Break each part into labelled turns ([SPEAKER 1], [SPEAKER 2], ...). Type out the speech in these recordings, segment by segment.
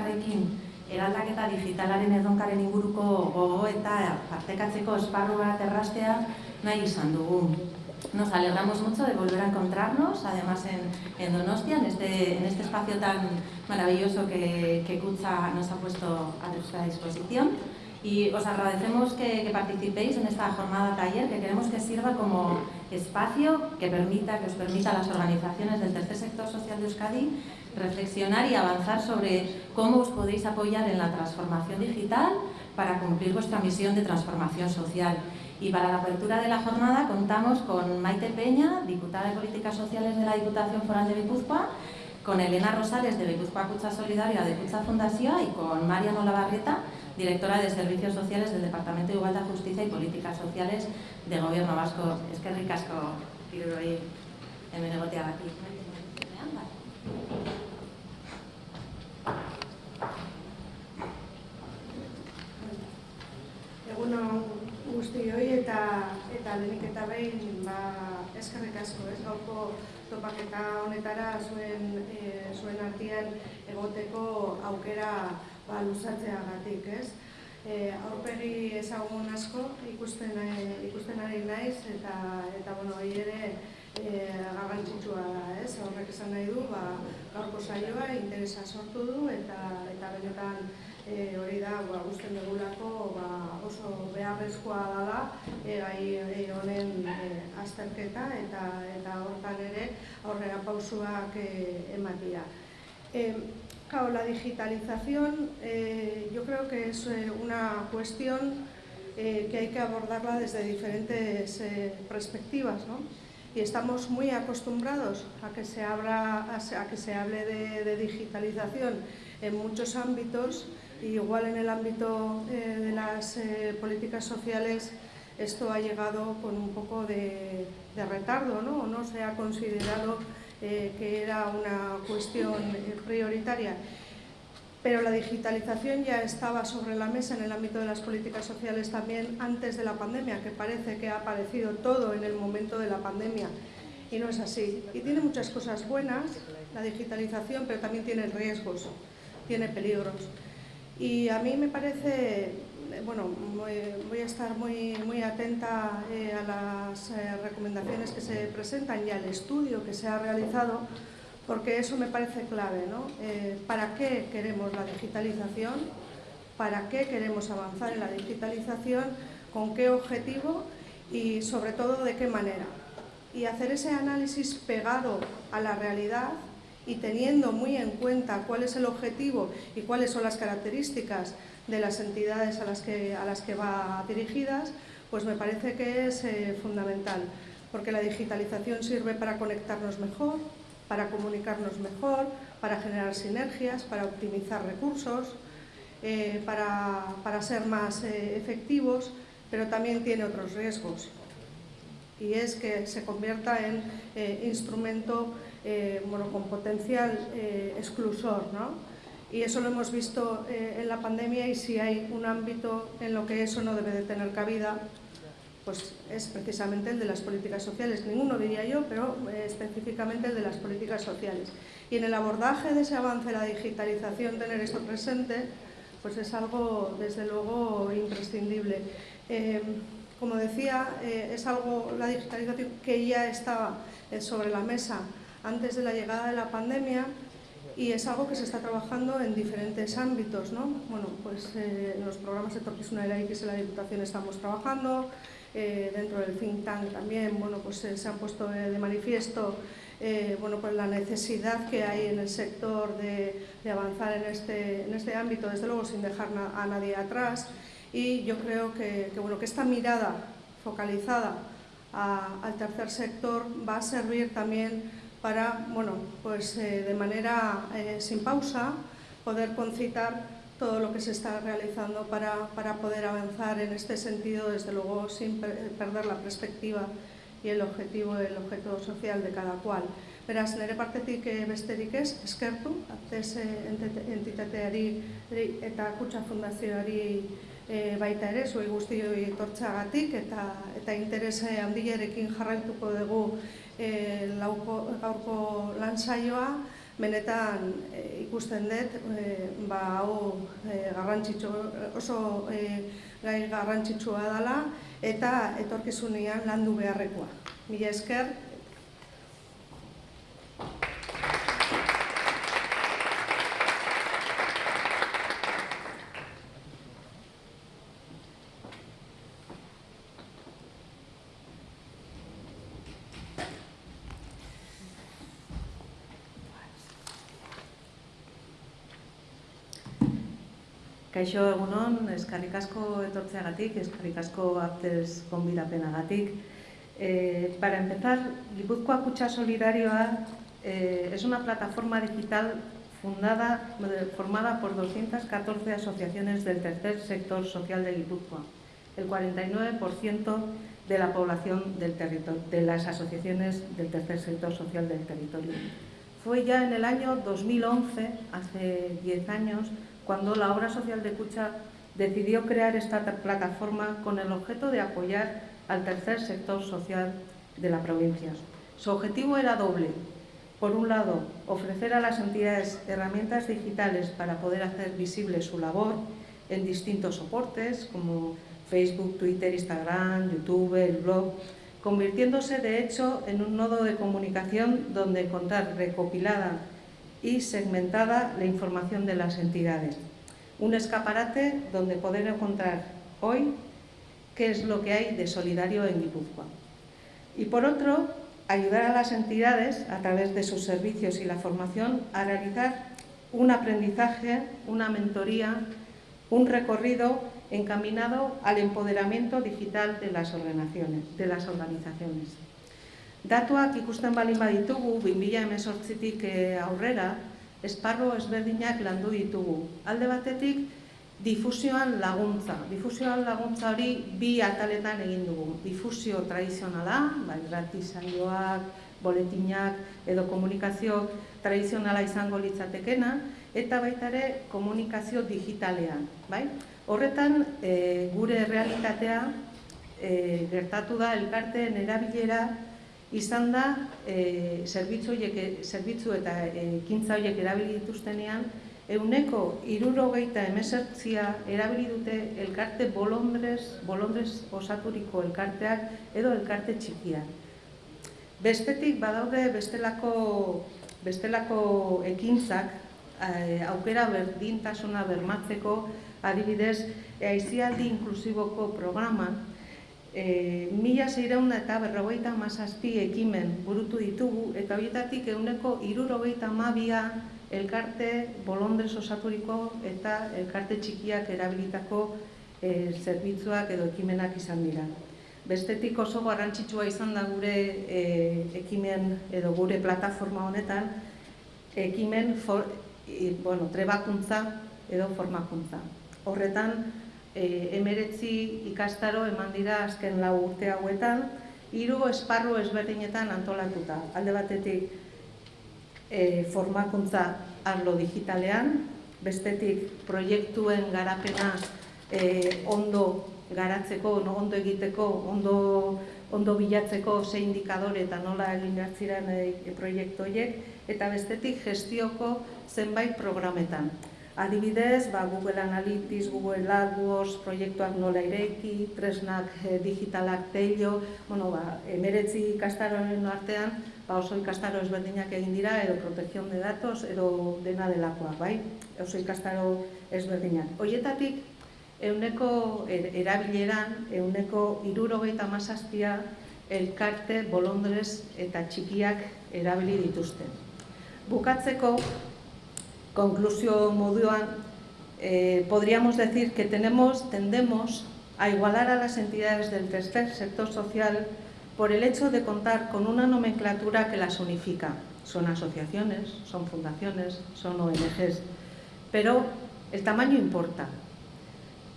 [SPEAKER 1] elkarrekin eraldaketa digitalaren edonkaren inguruko gogo eta partekatzeko esparru bat errastea nahi izan dugu. Nos alegramos mucho de volver a encontrarnos, además en, en Donostia, en este, en este espacio tan maravilloso que, que Kutza nos ha puesto a nuestra disposición. y os agradecemos que, que, participéis en esta jornada taller que queremos que sirva como espacio que permita, que os permita a las organizaciones del tercer sector social de Euskadi reflexionar y avanzar sobre cómo os podéis apoyar en la transformación digital para cumplir vuestra misión de transformación social. Y para la apertura de la jornada contamos con Maite Peña, diputada de Políticas Sociales de la Diputación Foral de Guipúzcoa, con Elena Rosales de Guipúzcoa Cucha Solidaria de Cucha Fundación y con Mariano Lavarrieta, directora de Servicios Sociales del Departamento de Igualdad, Justicia y Políticas Sociales de Gobierno Vasco. Es que ricasco, Iruroi, hemen egoteagatik.
[SPEAKER 2] Egunon guztioi eta eta lehenik eta behin ba, eskerrik asko, ez gaurko topaketa honetara zuen, e, zuen artean egoteko aukera ba, luzatzeagatik, ez? E, aurpegi ezagun asko ikusten, e, ikusten ari naiz eta eta bueno, hori ere e, garrantzitsua da, ez? Horrek esan nahi du, ba, gaurko saioa interesa sortu du eta eta benetan e, hori da, ba, guztien dugulako ba, oso beharrezkoa dela e, gai e, honen e, azterketa eta eta hortan ere aurrera pausuak e, ematia. E, Claro, la digitalización eh, yo creo que es eh, una cuestión eh, que hay que abordarla desde diferentes eh, perspectivas, ¿no? Y estamos muy acostumbrados a que se, habla, a que se hable de, digitalización en muchos ámbitos, igual en el ámbito eh, de las eh, políticas sociales esto ha llegado con un poco de, de retardo, ¿no? No se ha considerado eh, que era una cuestión prioritaria. Pero la digitalización ya estaba sobre la mesa en el ámbito de las políticas sociales también antes de la pandemia, que parece que ha aparecido todo en el momento de la pandemia. Y no es así. Y tiene muchas cosas buenas, la digitalización, pero también tiene riesgos, tiene peligros. Y a mí me parece bueno, voy a estar muy, muy atenta eh, a las eh, recomendaciones que se presentan y al estudio que se ha realizado, porque eso me parece clave, ¿no? Eh, ¿Para qué queremos la digitalización? ¿Para qué queremos avanzar en la digitalización? ¿Con qué objetivo? Y sobre todo, ¿de qué manera? Y hacer ese análisis pegado a la realidad y teniendo muy en cuenta cuál es el objetivo y cuáles son las características de las entidades a las que, a las que va dirigidas, pues me parece que es eh, fundamental, porque la digitalización sirve para conectarnos mejor, para comunicarnos mejor, para generar sinergias, para optimizar recursos, eh, para, para, ser más eh, efectivos, pero también tiene otros riesgos. Y es que se convierta en eh, instrumento con potencial exclusor, ¿no? y eso lo hemos visto en la pandemia y si hay un ámbito en lo que eso no debe de tener cabida, pues es precisamente el de las políticas sociales. Ninguno diría yo, pero eh, específicamente el de las políticas sociales. Y en el abordaje de ese avance de la digitalización, tener esto presente, pues es algo, desde luego, imprescindible. Eh, como decía, eh, es algo, la digitalización que ya estaba sobre la mesa antes de la llegada de la pandemia, y es algo que se está trabajando en diferentes ámbitos, ¿no? Bueno, pues en los programas de Torquisuna de la X en la Diputación estamos trabajando, eh, dentro del think tank también, bueno, pues eh, se ha puesto de manifiesto eh, bueno, pues la necesidad que hay en el sector de, avanzar en este, en este ámbito, desde luego sin dejar a nadie atrás, y yo creo que, bueno, que esta mirada focalizada a, al tercer sector va a servir también para, bueno, pues de manera sin pausa, poder concitar todo lo que se está realizando para, para poder avanzar en este sentido, desde luego sin perder la perspectiva y el objetivo, el objeto social de cada cual. Beraz, nire partetik besterik ez, eskertu, atez entitateari eta kutsa fundazioari e, baita ere, zuei guztioi etortzagatik eta eta interese handiarekin jarraituko dugu e, lauko, gaurko lan saioa, benetan e, ikusten dut, e, ba, hau e, garrantzitsu, oso e, gai garrantzitsua dela eta etorkizunean landu beharrekoa. Mila esker,
[SPEAKER 3] Kaixo egunon, eskarrik asko etortzeagatik, eskarrik asko artez konbidapenagatik. Eh, para empezar, Gipuzkoa Kutsa Solidarioa eh, es una plataforma digital fundada, formada por 214 asociaciones del tercer sector social de Guipúzcoa, el 49% de la población del territorio, de las asociaciones del tercer sector social del territorio. Fue ya en el año 2011, hace 10 años, cuando la obra social de Cucha decidió crear esta plataforma con el objeto de apoyar al tercer sector social de la provincia. Su objetivo era doble. Por un lado, ofrecer a las entidades herramientas digitales para poder hacer visible su labor en distintos soportes como Facebook, Twitter, Instagram, YouTube, el blog, convirtiéndose de hecho en un nodo de comunicación donde contar recopilada y segmentada la información de las entidades. Un escaparate donde poder encontrar hoy qué es lo que hay de solidario en Guipúzcoa. Y por otro, ayudar a las entidades, a través de sus servicios y la formación, a realizar un aprendizaje, una mentoría, un recorrido encaminado al empoderamiento digital de las organizaciones. De las organizaciones. Datuak ikusten balin baditugu, 2018tik eh, aurrera, esparro ezberdinak landu ditugu. Alde batetik, difusioan laguntza. Difusioan laguntza hori bi ataletan egin dugu. Difusio tradizionala, bai, gratizaioak, boletinak edo komunikazio tradizionala izango litzatekena, eta baita ere komunikazio digitalean. Bai? Horretan, e, gure realitatea e, gertatu da elkarteen erabilera izan da e, zerbitzu, zerbitzu eta ekintza horiek erabili dituztenean, euneko irurogeita emesertzia erabili dute elkarte bolondrez, bolondrez osaturiko elkarteak edo elkarte txikiak. Bestetik badaude bestelako, bestelako ekintzak aukera berdintasuna bermatzeko adibidez, aizialdi inklusiboko programan E, mila zeireun eta berrogeita mazazpi ekimen burutu ditugu eta horietatik eguneko irurogeita mabia elkarte bolondrez osaturiko eta elkarte txikiak erabilitako e, zerbitzuak edo ekimenak izan dira. Bestetik oso garrantzitsua izan da gure e, ekimen edo gure plataforma honetan ekimen for, e, bueno, trebakuntza edo formakuntza. Horretan, e, emeretzi ikastaro eman dira azken lau urte hauetan, hiru esparru ezberdinetan antolatuta. Alde batetik e, formakuntza arlo digitalean, bestetik proiektuen garapena e, ondo garatzeko, no, ondo egiteko, ondo, ondo bilatzeko ze indikadore eta nola egin hartziren e, proiektu horiek, eta bestetik gestioko zenbait programetan. Adibidez, ba, Google Analytics, Google AdWords, proiektuak nola ireiki, tresnak e, digitalak teilo, bueno, ba, emeretzi ikastaroen artean, ba, oso ikastaro ezberdinak egin dira, edo protekzion de datos, edo dena delakoak, bai? Oso ikastaro ezberdinak. Hoietatik, euneko er, erabileran, euneko irurogeita mazazpia, elkarte, bolondrez eta txikiak erabili dituzte. Bukatzeko, conclusión moduan, eh, podríamos decir que tenemos, tendemos a igualar a las entidades del tercer sector social por el hecho de contar con una nomenclatura que las unifica. Son asociaciones, son fundaciones, son ONGs. pero el tamaño importa.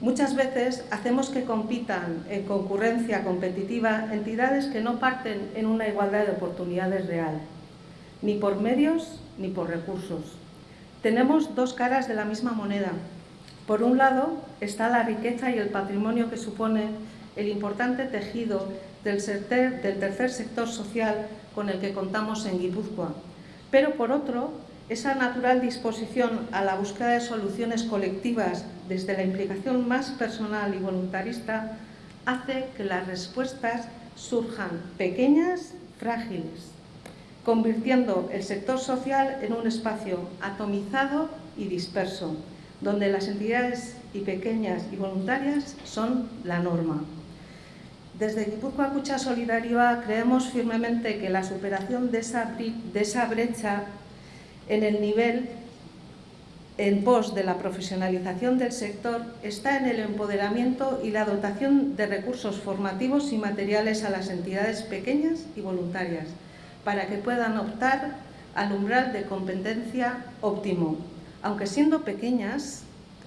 [SPEAKER 3] Muchas veces hacemos que compitan en concurrencia competitiva entidades que no parten en una igualdad de oportunidades real, ni por medios ni por recursos. Tenemos dos caras de la misma moneda. Por un lado está la riqueza y el patrimonio que supone el importante tejido del, tercer sector social con el que contamos en Guipúzcoa, pero por otro esa natural disposición a la búsqueda de soluciones colectivas desde la implicación más personal y voluntarista hace que las respuestas surjan pequeñas, frágiles, convirtiendo el sector social en un espacio atomizado y disperso, donde las entidades y pequeñas y voluntarias son la norma. Desde Guipúzcoa Cucha Solidarioa creemos firmemente que la superación de esa, de esa brecha en el nivel en pos de la profesionalización del sector está en el empoderamiento y la dotación de recursos formativos y materiales a las entidades pequeñas y voluntarias para que puedan optar al umbral de competencia óptimo. Aunque siendo pequeñas,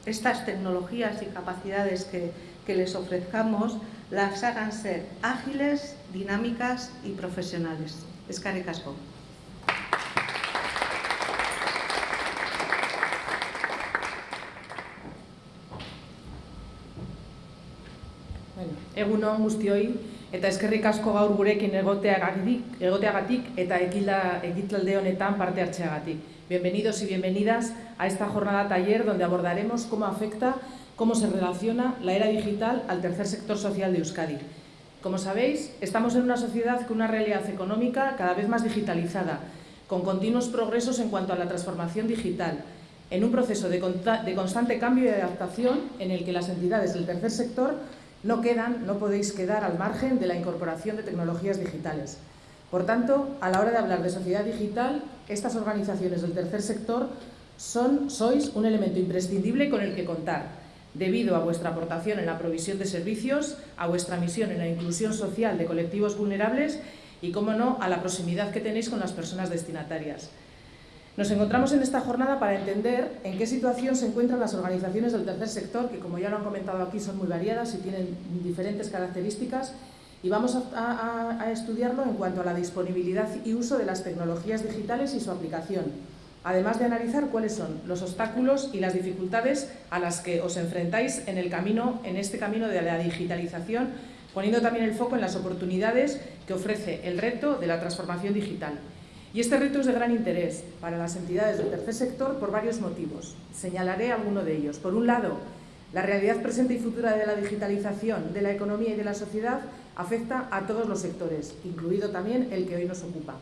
[SPEAKER 3] estas tecnologías y capacidades que, que les ofrezcamos las hagan ser ágiles, dinámicas y profesionales. Escaricasco. casco.
[SPEAKER 4] Egunon guztioi eta eskerrik asko gaur gurekin egoteagatik, egoteagatik eta honetan parte hartzeagatik. Bienvenidos y bienvenidas a esta jornada taller donde abordaremos cómo afecta, cómo se relaciona la era digital al tercer sector social de Euskadi. Como sabéis, estamos en una sociedad con una realidad económica cada vez más digitalizada, con continuos progresos en cuanto a la transformación digital, en un proceso de constante cambio y adaptación en el que las entidades del tercer sector no quedan, no podéis quedar al margen de la incorporación de tecnologías digitales. Por tanto, a la hora de hablar de sociedad digital, estas organizaciones del tercer sector son, sois un elemento imprescindible con el que contar, debido a vuestra aportación en la provisión de servicios, a vuestra misión en la inclusión social de colectivos vulnerables y, como no, a la proximidad que tenéis con las personas destinatarias. Nos encontramos en esta jornada para entender en qué situación se encuentran las organizaciones del tercer sector, que como ya lo han comentado aquí son muy variadas y tienen diferentes características, y vamos a, estudiarlo en cuanto a la disponibilidad y uso de las tecnologías digitales y su aplicación, además de analizar cuáles son los obstáculos y las dificultades a las que os enfrentáis en, el camino, en este camino de la digitalización, poniendo también el foco en las oportunidades que ofrece el reto de la transformación digital. Y este reto es de gran interés para las entidades del tercer sector por varios motivos. Señalaré alguno de ellos. Por un lado, la realidad presente y futura de la digitalización de la economía y de la sociedad afecta a todos los sectores, incluido también el que hoy nos ocupa.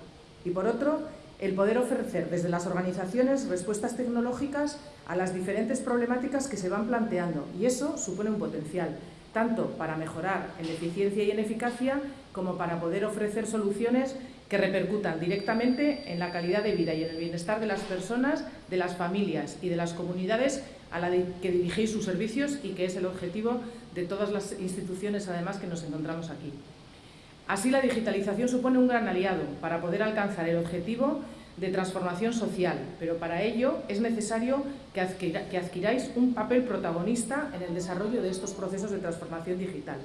[SPEAKER 4] Y por otro, el poder ofrecer desde las organizaciones respuestas tecnológicas a las diferentes problemáticas que se van planteando. Y eso supone un potencial, tanto para mejorar en eficiencia y en eficacia, como para poder ofrecer soluciones que repercutan directamente en la calidad de vida y en el bienestar de las personas, de las familias y de las comunidades a la que dirigéis sus servicios y que es el objetivo de todas las instituciones además que nos encontramos aquí. Así la digitalización supone un gran aliado para poder alcanzar el objetivo de transformación social, pero para ello es necesario que, adquiráis un papel protagonista en el desarrollo de estos procesos de transformación digital.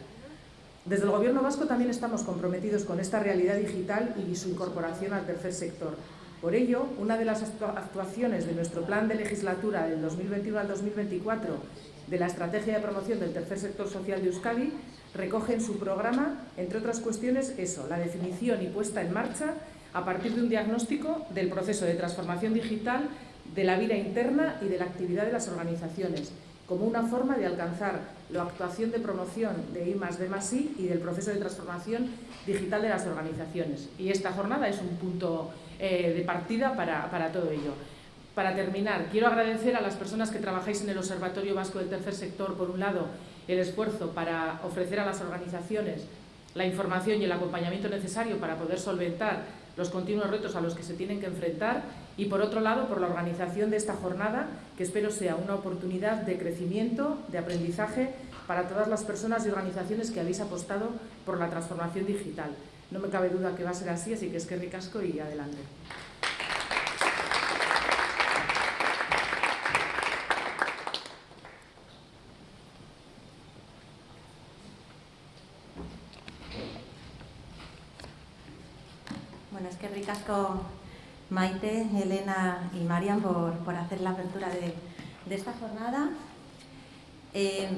[SPEAKER 4] Desde el Gobierno vasco también estamos comprometidos con esta realidad digital y su incorporación al tercer sector. Por ello, una de las actuaciones de nuestro plan de legislatura del 2021 al 2024 de la Estrategia de Promoción del Tercer Sector Social de Euskadi recoge en su programa, entre otras cuestiones, eso, la definición y puesta en marcha a partir de un diagnóstico del proceso de transformación digital de la vida interna y de la actividad de las organizaciones, como una forma de alcanzar la actuación de promoción de I D I y del proceso de transformación digital de las organizaciones. Y esta jornada es un punto eh, de partida para, para todo ello. Para terminar, quiero agradecer a las personas que trabajáis en el Observatorio Vasco del Tercer Sector, por un lado, el esfuerzo para ofrecer a las organizaciones la información y el acompañamiento necesario para poder solventar los continuos retos a los que se tienen que enfrentar y por otro lado por la organización de esta jornada que espero sea una oportunidad de crecimiento, de aprendizaje para todas las personas y organizaciones que habéis apostado por la transformación digital. No me cabe duda que va a ser así, así que es que ricasco y adelante.
[SPEAKER 1] Bueno, es que ricasco Maite, Elena y Marian por, por hacer la apertura de, esta jornada. Eh,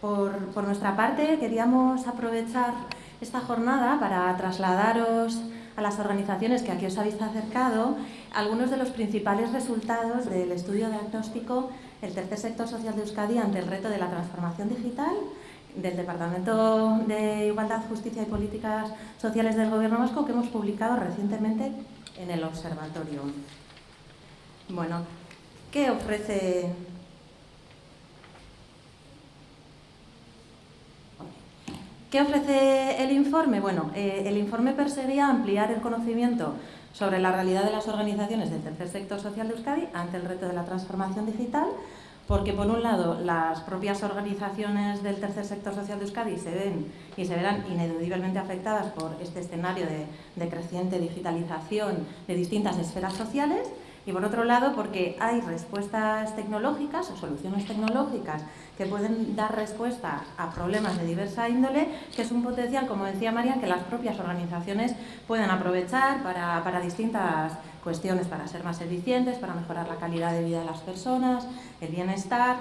[SPEAKER 1] por, por, nuestra parte, queríamos aprovechar esta jornada para trasladaros a las organizaciones que aquí os habéis acercado algunos de los principales resultados del estudio diagnóstico El tercer sector social de Euskadi ante el reto de la transformación digital del Departamento de Igualdad, Justicia y Políticas Sociales del Gobierno Vasco que hemos publicado recientemente en el Observatorio. Bueno, ¿qué ofrece ¿Qué ofrece el informe? Bueno, eh, el informe perseguía ampliar el conocimiento sobre la realidad de las organizaciones del tercer sector social de Euskadi ante el reto de la transformación digital, porque por un lado las propias organizaciones del tercer sector social de Euskadi se ven y se verán ineludiblemente afectadas por este escenario de, creciente digitalización de distintas esferas sociales y por otro lado porque hay respuestas tecnológicas o soluciones tecnológicas que pueden dar respuesta a problemas de diversa índole, que es un potencial, como decía María, que las propias organizaciones pueden aprovechar para distintas cuestiones, para ser más eficientes, para mejorar la calidad de vida de las personas, el bienestar,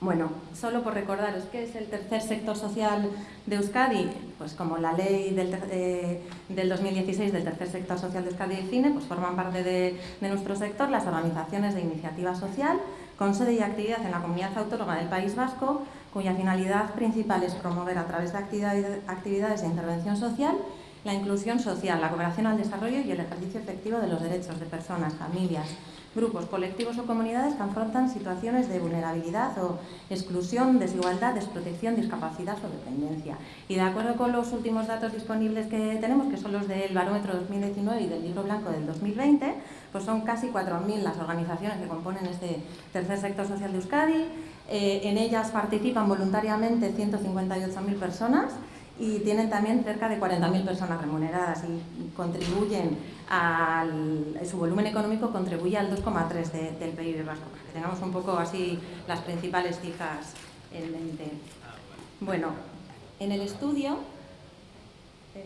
[SPEAKER 1] bueno, solo por recordaros qué es el tercer sector social de Euskadi, pues como la ley del, eh, del 2016 del tercer sector social de Euskadi y Cine, pues forman parte de, de, nuestro sector las organizaciones de iniciativa social con sede y actividad en la comunidad autónoma del País Vasco, cuya finalidad principal es promover a través de actividades de intervención social la inclusión social, la cooperación al desarrollo y el ejercicio efectivo de los derechos de personas, familias, grupos, colectivos o comunidades que afrontan situaciones de vulnerabilidad o exclusión, desigualdad, desprotección, discapacidad o dependencia. Y de acuerdo con los últimos datos disponibles que tenemos, que son los del Barómetro 2019 y del Libro Blanco del 2020, pues son casi 4.000 las organizaciones que componen este tercer sector social de Euskadi. Eh, en ellas participan voluntariamente 158.000 personas y tienen también cerca de 40.000 personas remuneradas y contribuyen al, su volumen económico contribuye al 2,3 de, del PIB vasco, para que tengamos un poco así las principales cifras en mente. Bueno, en el estudio, eh,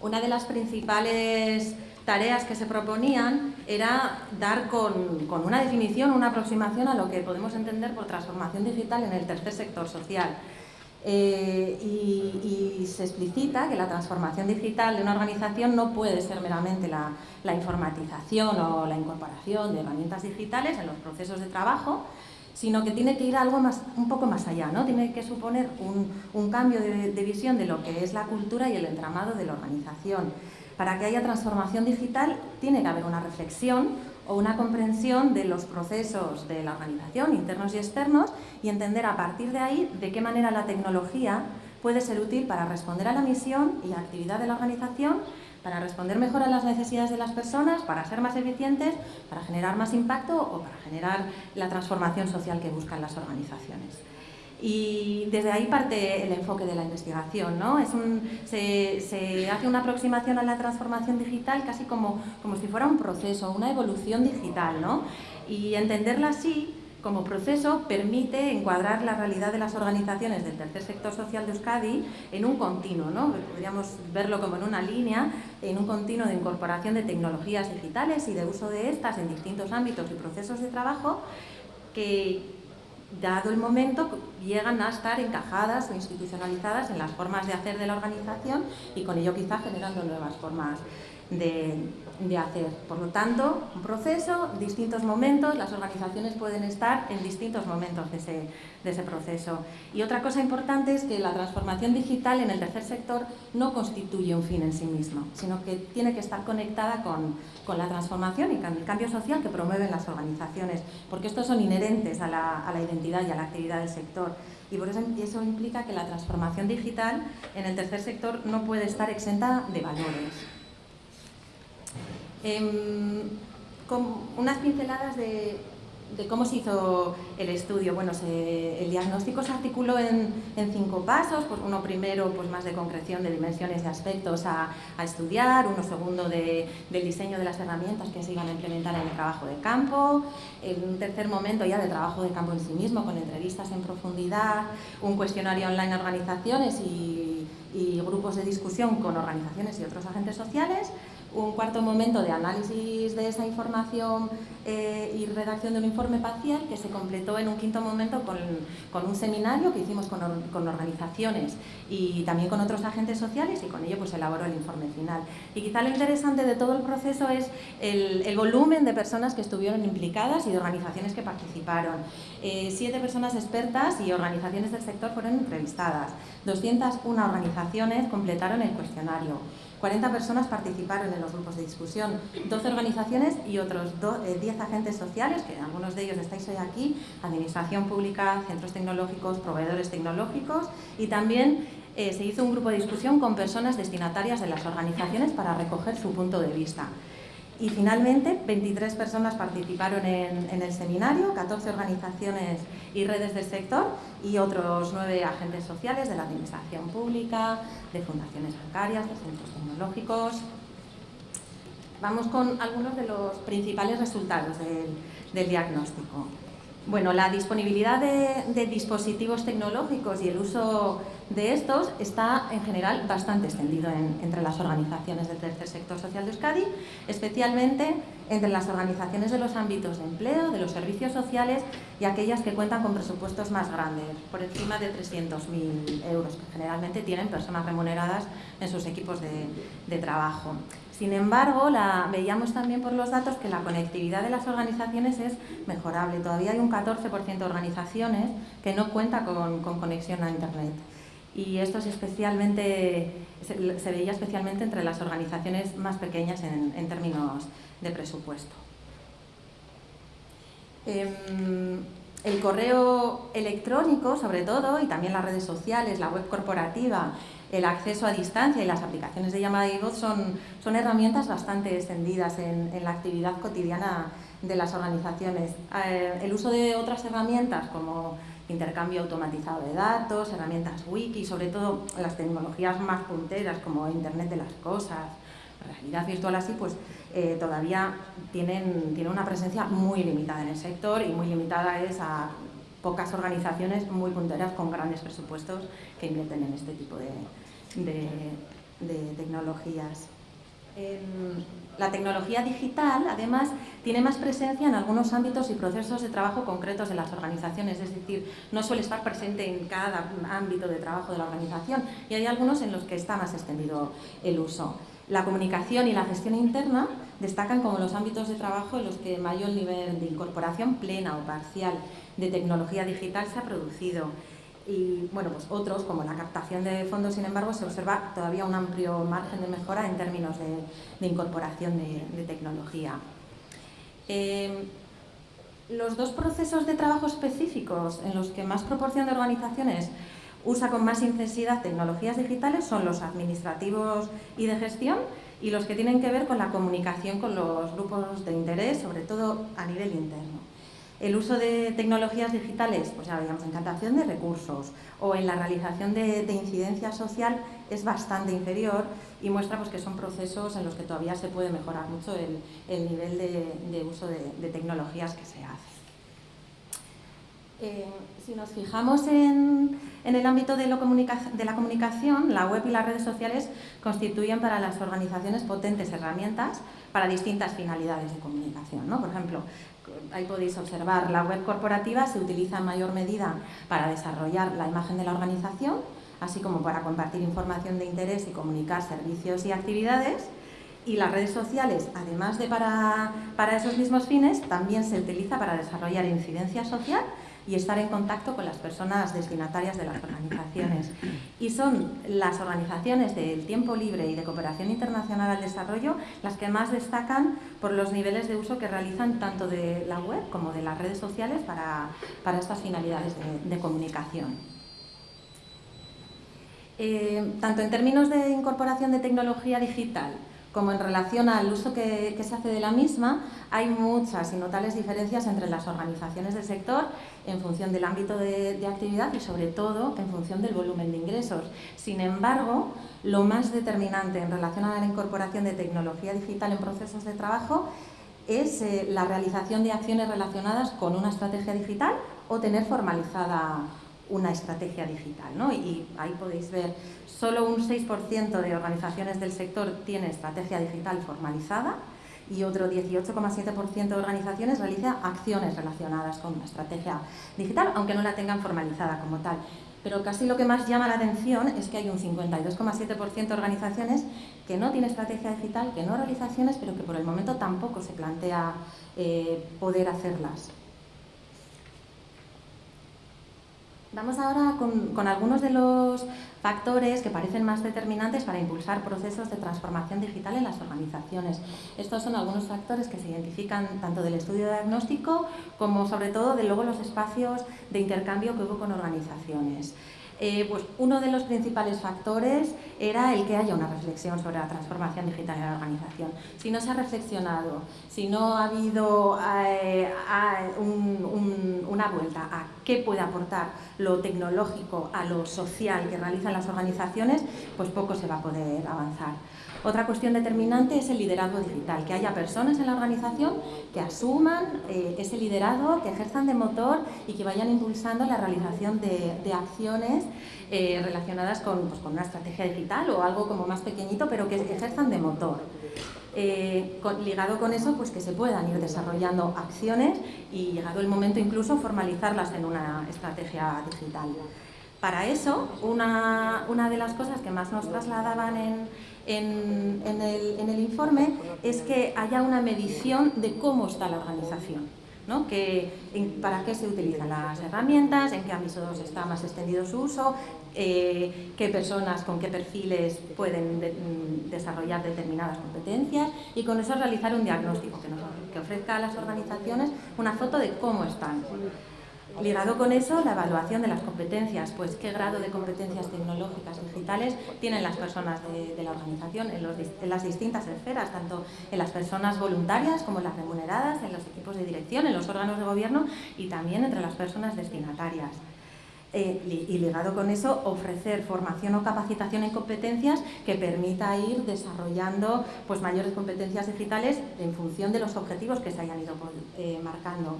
[SPEAKER 1] una de las principales tareas que se proponían era dar con, con una definición, una aproximación a lo que podemos entender por transformación digital en el tercer sector social. Eh, y, y, se explicita que la transformación digital de una organización no puede ser meramente la, la, informatización o la incorporación de herramientas digitales en los procesos de trabajo, sino que tiene que ir algo más, un poco más allá, ¿no? tiene que suponer un, un cambio de, de visión de lo que es la cultura y el entramado de la organización. Para que haya transformación digital tiene que haber una reflexión o una comprensión de los procesos de la organización, internos y externos, y entender a partir de ahí de qué manera la tecnología puede ser útil para responder a la misión y actividad de la organización, para responder mejor a las necesidades de las personas, para ser más eficientes, para generar más impacto o para generar la transformación social que buscan las organizaciones. Y desde ahí parte el enfoque de la investigación, ¿no? Es un, se, se, hace una aproximación a la transformación digital casi como, como si fuera un proceso, una evolución digital, ¿no? Y entenderla así como proceso permite encuadrar la realidad de las organizaciones del tercer sector social de Euskadi en un continuo, ¿no? podríamos verlo como en una línea, en un continuo de incorporación de tecnologías digitales y de uso de estas en distintos ámbitos y procesos de trabajo que, dado el momento, llegan a estar encajadas o institucionalizadas en las formas de hacer de la organización y con ello quizá generando nuevas formas de, de, hacer. Por lo tanto, un proceso, distintos momentos, las organizaciones pueden estar en distintos momentos de ese, proceso. Y otra cosa importante es que la transformación digital en el tercer sector no constituye un fin en sí mismo, sino que tiene que estar conectada con, con la transformación y el cambio social que promueven las organizaciones, porque estos son inherentes a la, a la identidad y a la actividad del sector. Y por eso, eso implica que la transformación digital en el tercer sector no puede estar exenta de valores. Eh, con unas pinceladas de, de, cómo se hizo el estudio. Bueno, el diagnóstico se articuló en, cinco pasos. Pues uno primero, pues más de concreción de dimensiones y aspectos a, estudiar. Uno segundo, de, del diseño de las herramientas que se iban a implementar en el trabajo de campo. En un tercer momento ya del trabajo de campo en sí mismo, con entrevistas en profundidad. Un cuestionario online a organizaciones y grupos de discusión con organizaciones y otros agentes sociales, un cuarto momento de análisis de esa información eh, y redacción de un informe parcial que se completó en un quinto momento con, un seminario que hicimos con, organizaciones y también con otros agentes sociales y con ello pues elaboró el informe final. Y quizá lo interesante de todo el proceso es el, volumen de personas que estuvieron implicadas y de organizaciones que participaron. Eh, siete personas expertas y organizaciones del sector fueron entrevistadas. 201 organizaciones completaron el cuestionario. 40 personas participaron en los grupos de discusión, 12 organizaciones y otros 10 eh, agentes sociales, que algunos de ellos estáis hoy aquí, administración pública, centros tecnológicos, proveedores tecnológicos y también eh, se hizo un grupo de discusión con personas destinatarias de las organizaciones para recoger su punto de vista. Y finalmente, 23 personas participaron en, el seminario, 14 organizaciones y redes del sector y otros 9 agentes sociales de la administración pública, de fundaciones bancarias, de centros tecnológicos. Vamos con algunos de los principales resultados del diagnóstico. Bueno, la disponibilidad de, dispositivos tecnológicos y el uso de estos está en general bastante extendido entre las organizaciones del tercer sector social de Euskadi, especialmente entre las organizaciones de los ámbitos de empleo, de los servicios sociales y aquellas que cuentan con presupuestos más grandes, por encima de 300.000 euros, que generalmente tienen personas remuneradas en sus equipos de trabajo. Sin embargo, veíamos también por los datos que la conectividad de las organizaciones es mejorable. Todavía hay un 14% de organizaciones que no cuenta con, conexión a Internet. Y esto es especialmente, se, veía especialmente entre las organizaciones más pequeñas en, términos de presupuesto. Em, el correo electrónico, sobre todo, y también las redes sociales, la web corporativa el acceso a distancia y las aplicaciones de llamada y voz son, son herramientas bastante extendidas en, la actividad cotidiana de las organizaciones. Eh, el uso de otras herramientas como intercambio automatizado de datos, herramientas wiki, sobre todo las tecnologías más punteras como Internet de las Cosas, realidad virtual así, pues eh, todavía tienen, una presencia muy limitada en el sector y muy limitada es a pocas organizaciones muy punteras con grandes presupuestos que invierten en este tipo de, de, tecnologías. la tecnología digital, además, tiene más presencia en algunos ámbitos y procesos de trabajo concretos de las organizaciones, es decir, no suele estar presente en cada ámbito de trabajo de la organización y hay algunos en los que está más extendido el uso. La comunicación y la gestión interna destacan como los ámbitos de trabajo en los que mayor nivel de incorporación plena o parcial de tecnología digital se ha producido y bueno, pues otros, como la captación de fondos, sin embargo, se observa todavía un amplio margen de mejora en términos de, incorporación de, tecnología. Eh, los dos procesos de trabajo específicos en los que más proporción de organizaciones usa con más intensidad tecnologías digitales son los administrativos y de gestión y los que tienen que ver con la comunicación con los grupos de interés, sobre todo a nivel interno. El uso de tecnologías digitales, pues ya veíamos, en captación de recursos o en la realización de, incidencia social es bastante inferior y muestra pues, que son procesos en los que todavía se puede mejorar mucho el, nivel de, uso de, tecnologías que se hace. Eh, si nos fijamos en, el ámbito de, la comunicación, la web y las redes sociales constituyen para las organizaciones potentes herramientas para distintas finalidades de comunicación. Por ejemplo, ahí podéis observar, la web corporativa se utiliza en mayor medida para desarrollar la imagen de la organización, así como para compartir información de interés y comunicar servicios y actividades. Y las redes sociales, además de para, para esos mismos fines, también se utiliza para desarrollar incidencia social y estar en contacto con las personas destinatarias de las organizaciones. Y son las organizaciones del tiempo libre y de cooperación internacional al desarrollo las que más destacan por los niveles de uso que realizan tanto de la web como de las redes sociales para, estas finalidades de, comunicación. Eh, tanto en términos de incorporación de tecnología digital como en relación al uso que, se hace de la misma, hay muchas y notables diferencias entre las organizaciones del sector en función del ámbito de, actividad y sobre todo en función del volumen de ingresos. Sin embargo, lo más determinante en relación a la incorporación de tecnología digital en procesos de trabajo es eh, la realización de acciones relacionadas con una estrategia digital o tener formalizada una estrategia digital. ¿no? Y ahí podéis ver, solo un 6% de organizaciones del sector tiene estrategia digital formalizada y otro 18,7% de organizaciones realiza acciones relacionadas con una estrategia digital, aunque no la tengan formalizada como tal. Pero casi lo que más llama la atención es que hay un 52,7% de organizaciones que no tiene estrategia digital, que no realiza acciones, pero que por el momento tampoco se plantea eh, poder hacerlas. Vamos ahora con, algunos de los factores que parecen más determinantes para impulsar procesos de transformación digital en las organizaciones. Estos son algunos factores que se identifican tanto del estudio diagnóstico como sobre todo de luego los espacios de intercambio que hubo con organizaciones. Eh, pues uno de los principales factores era el que haya una reflexión sobre la transformación digital en la organización. Si no se ha reflexionado, si no ha habido eh, una vuelta a qué puede aportar lo tecnológico a lo social que realizan las organizaciones, pues poco se va a poder avanzar. Otra cuestión determinante es el liderazgo digital, que haya personas en la organización que asuman eh, ese liderazgo, que ejerzan de motor y que vayan impulsando la realización de, acciones eh, relacionadas pues, con, una estrategia digital o algo como más pequeñito, pero que ejerzan de motor. Eh, ligado con eso, pues que se puedan ir desarrollando acciones y llegado el momento incluso formalizarlas en una estrategia digital. Para eso, una, una de las cosas que más nos trasladaban en, en, el, informe es que haya una medición de cómo está la organización. ¿no? Que, para qué se utilizan las herramientas, en qué ámbitos está más extendido su uso, eh, qué personas con qué perfiles pueden mm, desarrollar determinadas competencias y con eso realizar un diagnóstico que, nos, que ofrezca a las organizaciones una foto de cómo están. Ligado con eso, la evaluación de las competencias, pues qué grado de competencias tecnológicas digitales tienen las personas de, la organización en, las distintas esferas, tanto en las personas voluntarias como en las remuneradas, en los equipos de dirección, en los órganos de gobierno y también entre las personas destinatarias. Eh, y ligado con eso, ofrecer formación o capacitación en competencias que permita ir desarrollando pues, mayores competencias digitales en función de los objetivos que se hayan ido eh, marcando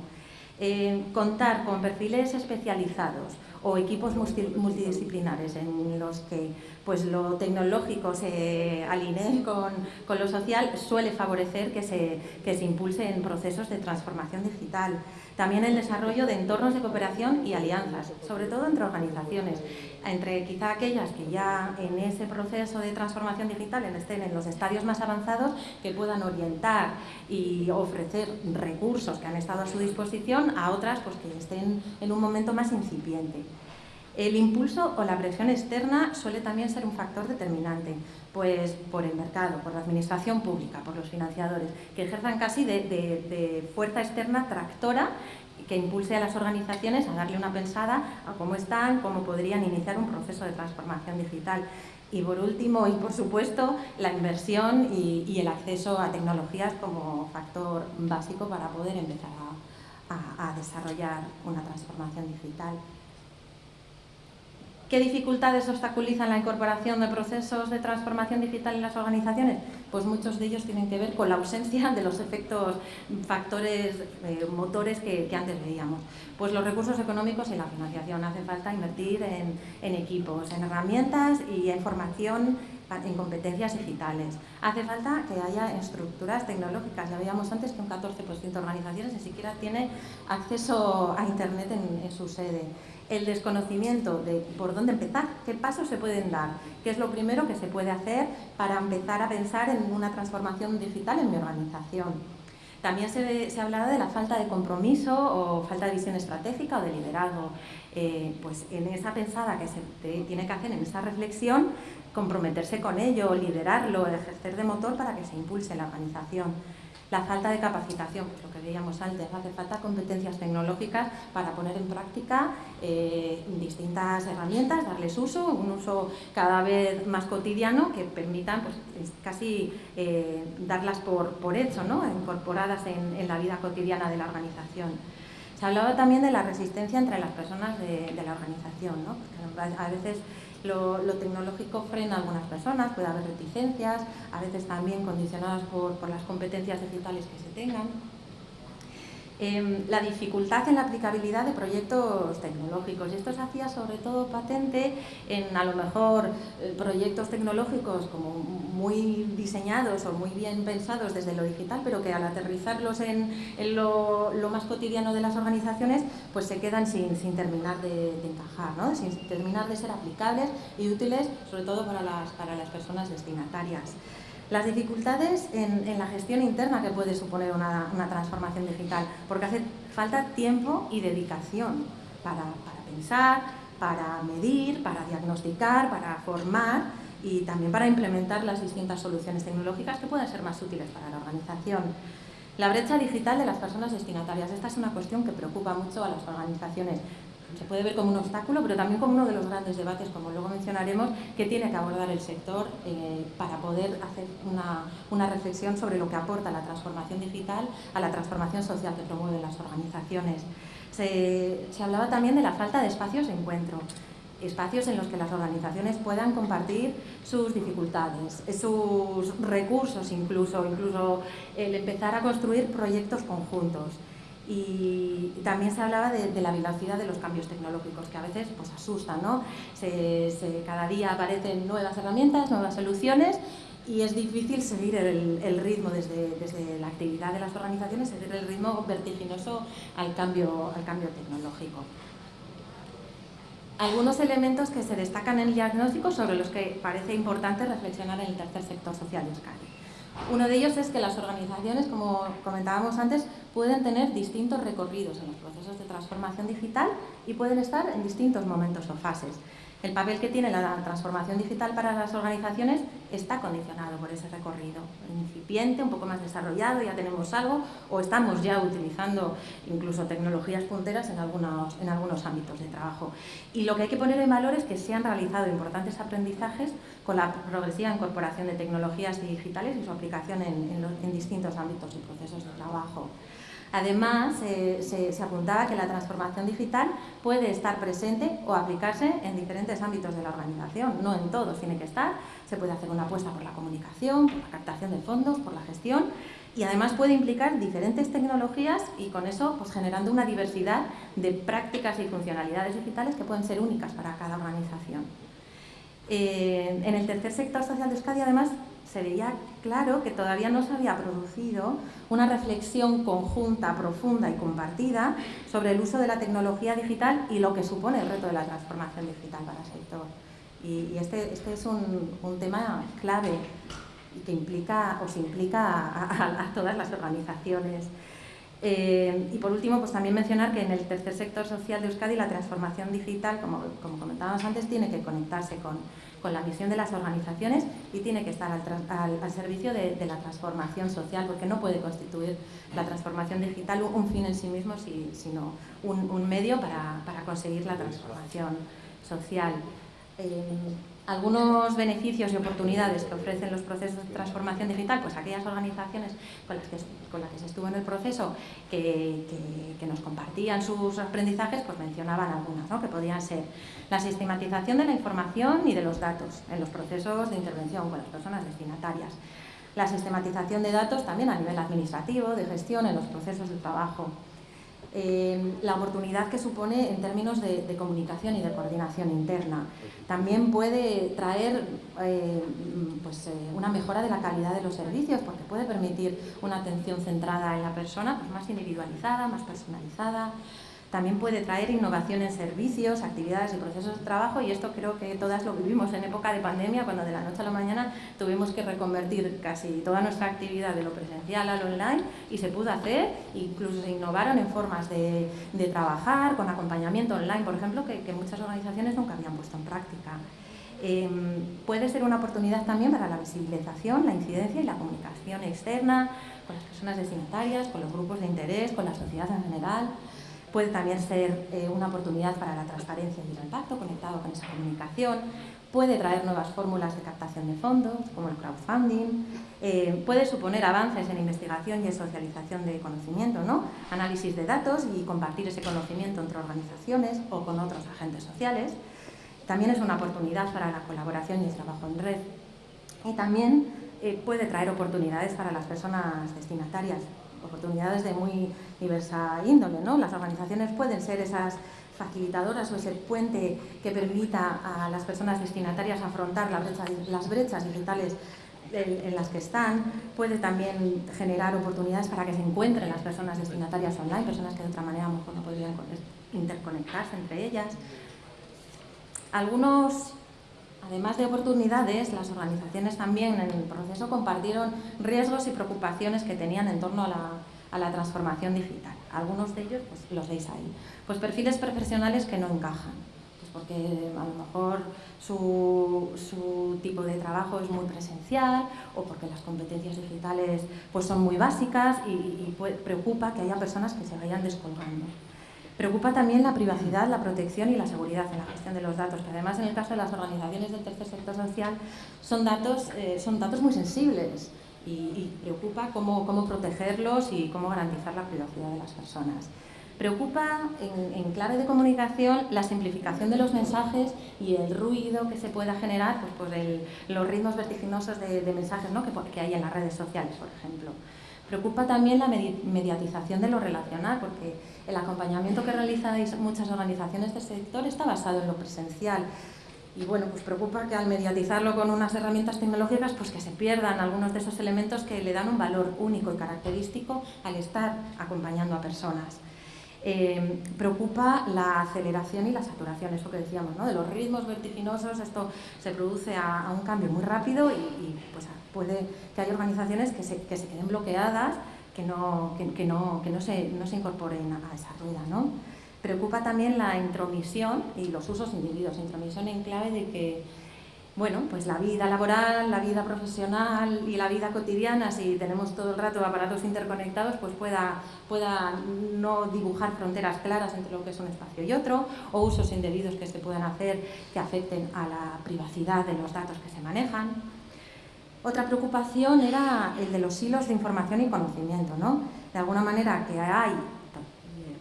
[SPEAKER 1] contar con perfiles especializados o equipos multidisciplinares en los que pues, lo tecnológico se alinee con, con lo social suele favorecer que se, que se impulsen procesos de transformación digital. También el desarrollo de entornos de cooperación y alianzas, sobre todo entre organizaciones, entre quizá aquellas que ya en ese proceso de transformación digital estén en los estadios más avanzados, que puedan orientar y ofrecer recursos que han estado a su disposición a otras pues, que estén en un momento más incipiente. El impulso o la presión externa suele también ser un factor determinante, pues por el mercado, por la administración pública, por los financiadores, que ejerzan casi de, fuerza externa tractora que impulse a las organizaciones a darle una pensada a cómo están, cómo podrían iniciar un proceso de transformación digital. Y por último, y por supuesto, la inversión y, el acceso a tecnologías como factor básico para poder empezar a desarrollar una transformación digital. ¿Qué dificultades obstaculizan la incorporación de procesos de transformación digital en las organizaciones? Pues muchos de ellos tienen que ver con la ausencia de los efectos, factores, eh, motores que, antes veíamos. Pues los recursos económicos y la financiación. Hace falta invertir en, en equipos, en herramientas y en formación en competencias digitales. Hace falta que haya estructuras tecnológicas. Ya veíamos antes que un 14% de organizaciones ni siquiera tiene acceso a Internet en, en su sede el desconocimiento de por dónde empezar, qué pasos se pueden dar, qué es lo primero que se puede hacer para empezar a pensar en una transformación digital en mi organización. También se, se ha hablado de la falta de compromiso o falta de visión estratégica o de liderazgo. Eh, pues en esa pensada que se tiene que hacer, en esa reflexión, comprometerse con ello, liderarlo, ejercer de motor para que se impulse la organización la falta de capacitación, pues lo que veíamos antes, hace falta competencias tecnológicas para poner en práctica eh, distintas herramientas, darles uso, un uso cada vez más cotidiano que permitan pues, casi eh, darlas por, por hecho, ¿no? incorporadas en, la vida cotidiana de la organización. Se hablaba también de la resistencia entre las personas de, la organización, ¿no? a veces lo, tecnológico frena a algunas personas, puede haber reticencias, a veces también condicionadas por, las competencias digitales que se tengan. Em, la dificultad en la aplicabilidad de proyectos tecnológicos. Y esto se hacía sobre todo patente en a lo mejor eh, proyectos tecnológicos como muy diseñados o muy bien pensados desde lo digital, pero que al aterrizarlos en, lo, más cotidiano de las organizaciones, pues se quedan sin, terminar de, encajar, sin terminar de ser aplicables y útiles, sobre todo para las, para las personas destinatarias. Las dificultades en, la gestión interna que puede suponer una, transformación digital, porque hace falta tiempo y dedicación para, pensar, para medir, para diagnosticar, para formar y también para implementar las distintas soluciones tecnológicas que puedan ser más útiles para la organización. La brecha digital de las personas destinatarias. Esta es una cuestión que preocupa mucho a las organizaciones se puede ver como un obstáculo, pero también como uno de los grandes debates, como luego mencionaremos, que tiene que abordar el sector eh, para poder hacer una, reflexión sobre lo que aporta la transformación digital a la transformación social que promueven las organizaciones. Se, se hablaba también de la falta de espacios de encuentro espacios en los que las organizaciones puedan compartir sus dificultades, sus recursos incluso, incluso el empezar a construir proyectos conjuntos y también se hablaba de, la velocidad de los cambios tecnológicos, que a veces pues, asustan, ¿no? cada día aparecen nuevas herramientas, nuevas soluciones y es difícil seguir el, ritmo desde, desde, la actividad de las organizaciones, seguir el ritmo vertiginoso al cambio, al cambio tecnológico. Algunos elementos que se destacan en el diagnóstico sobre los que parece importante reflexionar en el tercer sector social de Euskadi. Uno de ellos es que las organizaciones, como comentábamos antes, pueden tener distintos recorridos en los procesos de transformación digital y pueden estar en distintos momentos o fases. El papel que tiene la transformación digital para las organizaciones está condicionado por ese recorrido incipiente, un poco más desarrollado, ya tenemos algo, o estamos ya utilizando incluso tecnologías punteras en algunos, en algunos ámbitos de trabajo. Y lo que hay que poner en valor es que se han realizado importantes aprendizajes con la progresiva incorporación de tecnologías digitales y su aplicación en, en distintos ámbitos y procesos de trabajo. Además, se, apuntaba que la transformación digital puede estar presente o aplicarse en diferentes ámbitos de la organización, no en todos tiene que estar, se puede hacer una apuesta por la comunicación, por la captación de fondos, por la gestión. Y además puede implicar diferentes tecnologías y con eso pues, generando una diversidad de prácticas y funcionalidades digitales que pueden ser únicas para cada organización. Eh, en el tercer sector social de Euskadi, además, se veía claro que todavía no se había producido una reflexión conjunta, profunda y compartida sobre el uso de la tecnología digital y lo que supone el reto de la transformación digital para el sector. Y, este, este, es un, tema clave que implica o se implica a, todas las organizaciones. Eh, y por último, pues también mencionar que en el tercer sector social de Euskadi la transformación digital, como, comentábamos antes, tiene que conectarse con, con la misión de las organizaciones y tiene que estar al, servicio de, la transformación social, porque no puede constituir la transformación digital un fin en sí mismo, sino un, medio para, conseguir la transformación social. Eh, algunos beneficios y oportunidades que ofrecen los procesos de transformación digital, pues aquellas organizaciones con las que, con las que se estuvo en el proceso que, nos compartían sus aprendizajes, pues mencionaban algunas, ¿no? que podían ser la sistematización de la información y de los datos en los procesos de intervención con las personas destinatarias, la sistematización de datos también a nivel administrativo, de gestión en los procesos de trabajo, eh, la oportunidad que supone en términos de, comunicación y de coordinación interna. También puede traer eh, pues, eh, una mejora de la calidad de los servicios porque puede permitir una atención centrada en la persona, pues, más individualizada, más personalizada, también puede traer innovación en servicios, actividades y procesos de trabajo y esto creo que todas lo vivimos en época de pandemia cuando de la noche a la mañana tuvimos que reconvertir casi toda nuestra actividad de lo presencial al online y se pudo hacer, incluso se innovaron en formas de, trabajar con acompañamiento online, por ejemplo, que, muchas organizaciones nunca habían puesto en práctica. Em, puede ser una oportunidad también para la visibilización, la incidencia y la comunicación externa con las personas destinatarias, con los grupos de interés, con la sociedad en general. Puede también ser eh, una oportunidad para la transparencia y el impacto conectado con esa comunicación. Puede traer nuevas fórmulas de captación de fondos, como el crowdfunding. Eh, puede suponer avances en investigación y en socialización de conocimiento, ¿no? análisis de datos y compartir ese conocimiento entre organizaciones o con otros agentes sociales. También es una oportunidad para la colaboración y el trabajo en red. Y también eh, puede traer oportunidades para las personas destinatarias oportunidades de muy diversa índole. ¿no? Las organizaciones pueden ser esas facilitadoras o ese puente que permita a las personas destinatarias afrontar las brechas digitales en las que están, puede también generar oportunidades para que se encuentren las personas destinatarias online, personas que de otra manera a lo mejor no podrían interconectarse entre ellas. Algunos, además de oportunidades, las organizaciones también en el proceso compartieron riesgos y preocupaciones que tenían en torno a la, transformación digital. Algunos de ellos pues, los veis ahí. Pues perfiles profesionales que no encajan porque a lo mejor su, tipo de trabajo es muy presencial o porque las competencias digitales pues son muy básicas y, preocupa que haya personas que se vayan descolgando. Preocupa también la privacidad, la protección y la seguridad en la gestión de los datos, que además en el caso de las organizaciones del tercer sector social son datos, eh, son datos muy sensibles y, preocupa cómo, cómo protegerlos y cómo garantizar la privacidad de las personas. Preocupa en, clave de comunicación la simplificación de los mensajes y el ruido que se pueda generar pues, por los ritmos vertiginosos de, mensajes ¿no? que, que, hay en las redes sociales, por ejemplo. Preocupa también la mediatización de lo relacional, porque el acompañamiento que realizan muchas organizaciones del sector está basado en lo presencial. Y bueno, pues preocupa que al mediatizarlo con unas herramientas tecnológicas, pues que se pierdan algunos de esos elementos que le dan un valor único y característico al estar acompañando a personas. Eh, preocupa la aceleración y la saturación, eso que decíamos, ¿no? de los ritmos vertiginosos, esto se produce a, un cambio muy rápido y, pues, puede que haya organizaciones que se, que se queden bloqueadas, que no, que, no, que no, se, no se incorporen a, esa rueda. ¿no? Preocupa también la intromisión y los usos individuos, intromisión en clave de que bueno, pues la vida laboral, la vida profesional y la vida cotidiana, si tenemos todo el rato aparatos interconectados, pues pueda, pueda no dibujar fronteras claras entre lo que es un espacio y otro, o usos indebidos que se puedan hacer que afecten a la privacidad de los datos que se manejan. Otra preocupación era el de los hilos de información y conocimiento, ¿no? De alguna manera que hay,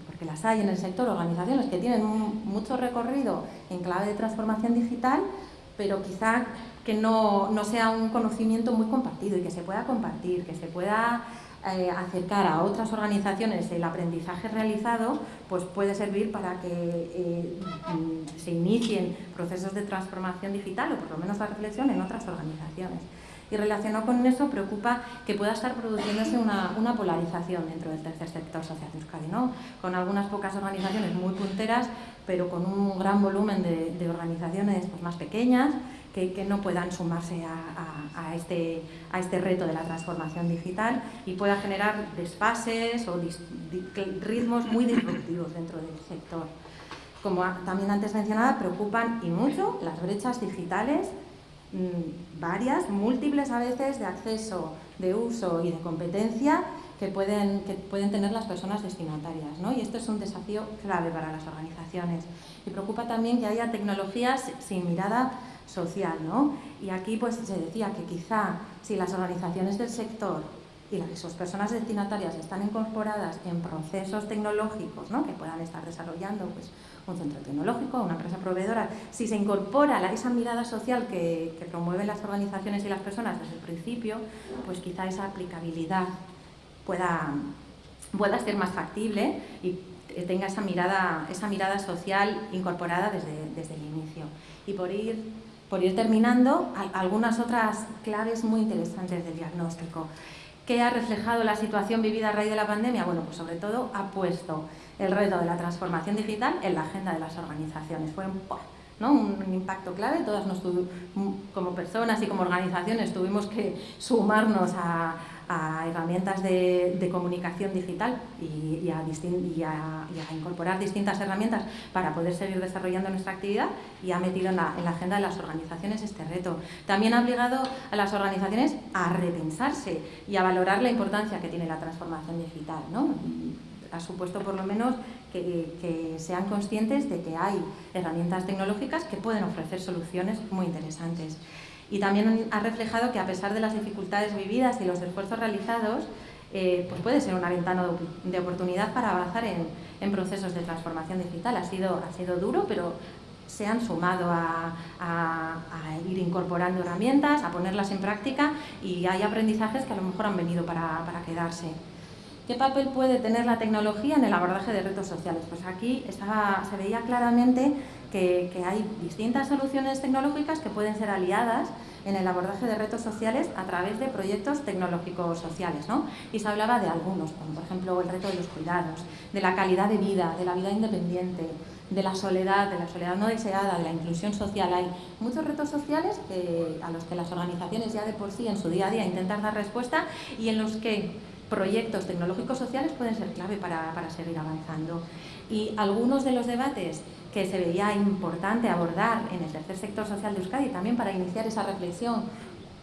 [SPEAKER 1] porque las hay en el sector, organizaciones que tienen mucho recorrido en clave de transformación digital, pero quizá que no, sea un conocimiento muy compartido y que se pueda compartir, que se pueda eh, acercar a otras organizaciones el aprendizaje realizado, pues puede servir para que eh, mm, se inicien procesos de transformación digital o por lo menos la reflexión en otras organizaciones. Y relacionado con eso, preocupa que pueda estar produciéndose una, polarización dentro del tercer sector social de Euskadi, ¿no? con algunas pocas organizaciones muy punteras, pero con un gran volumen de, organizaciones pues, más pequeñas que, no puedan sumarse a, este, a este reto de la transformación digital y pueda generar desfases o ritmos muy disruptivos dentro del sector. Como también antes mencionaba, preocupan y mucho las brechas digitales varias, múltiples a veces, de acceso, de uso y de competencia que pueden, que pueden tener las personas destinatarias. ¿no? Y esto es un desafío clave para las organizaciones. Y preocupa también que haya tecnologías sin mirada social. ¿no? Y aquí pues, se decía que quizá si las organizaciones del sector y sus personas destinatarias están incorporadas en procesos tecnológicos ¿no? que puedan estar desarrollando pues, un centro tecnológico, una empresa proveedora, si se incorpora esa mirada social que, que, promueven las organizaciones y las personas desde el principio, pues quizá esa aplicabilidad pueda, pueda ser más factible y tenga esa mirada, esa mirada social incorporada desde, desde el inicio. Y por ir, por ir terminando, algunas otras claves muy interesantes del diagnóstico. ¿Qué ha reflejado la situación vivida a raíz de la pandemia? Bueno, pues sobre todo ha puesto el reto de la transformación digital en la agenda de las organizaciones. Fue un, impacto clave, todas nos como personas y como organizaciones tuvimos que sumarnos a, herramientas de, comunicación digital y, a incorporar distintas herramientas para poder seguir desarrollando nuestra actividad y ha metido en la, agenda de las organizaciones este reto. También ha obligado a las organizaciones a repensarse y a valorar la importancia que tiene la transformación digital. ¿no? Ha supuesto por lo menos que, sean conscientes de que hay herramientas tecnológicas que pueden ofrecer soluciones muy interesantes. Y también ha reflejado que a pesar de las dificultades vividas y los esfuerzos realizados, eh, pues puede ser una ventana de oportunidad para avanzar en, procesos de transformación digital. Ha sido, ha sido duro, pero se han sumado a, ir incorporando herramientas, a ponerlas en práctica y hay aprendizajes que a lo mejor han venido para quedarse. ¿Qué papel puede tener la tecnología en el abordaje de retos sociales? Pues aquí se veía claramente que, hay distintas soluciones tecnológicas que pueden ser aliadas en el abordaje de retos sociales a través de proyectos tecnológicos sociales. ¿no? Y se hablaba de algunos, como por ejemplo el reto de los cuidados, de la calidad de vida, de la vida independiente, de la soledad, de la soledad no deseada, de la inclusión social. Hay muchos retos sociales a los que las organizaciones ya de por sí en su día a día intentan dar respuesta y en los que proyectos tecnológicos sociales pueden ser clave para, para seguir avanzando. Y algunos de los debates que se veía importante abordar en el tercer sector social de Euskadi, también para iniciar esa reflexión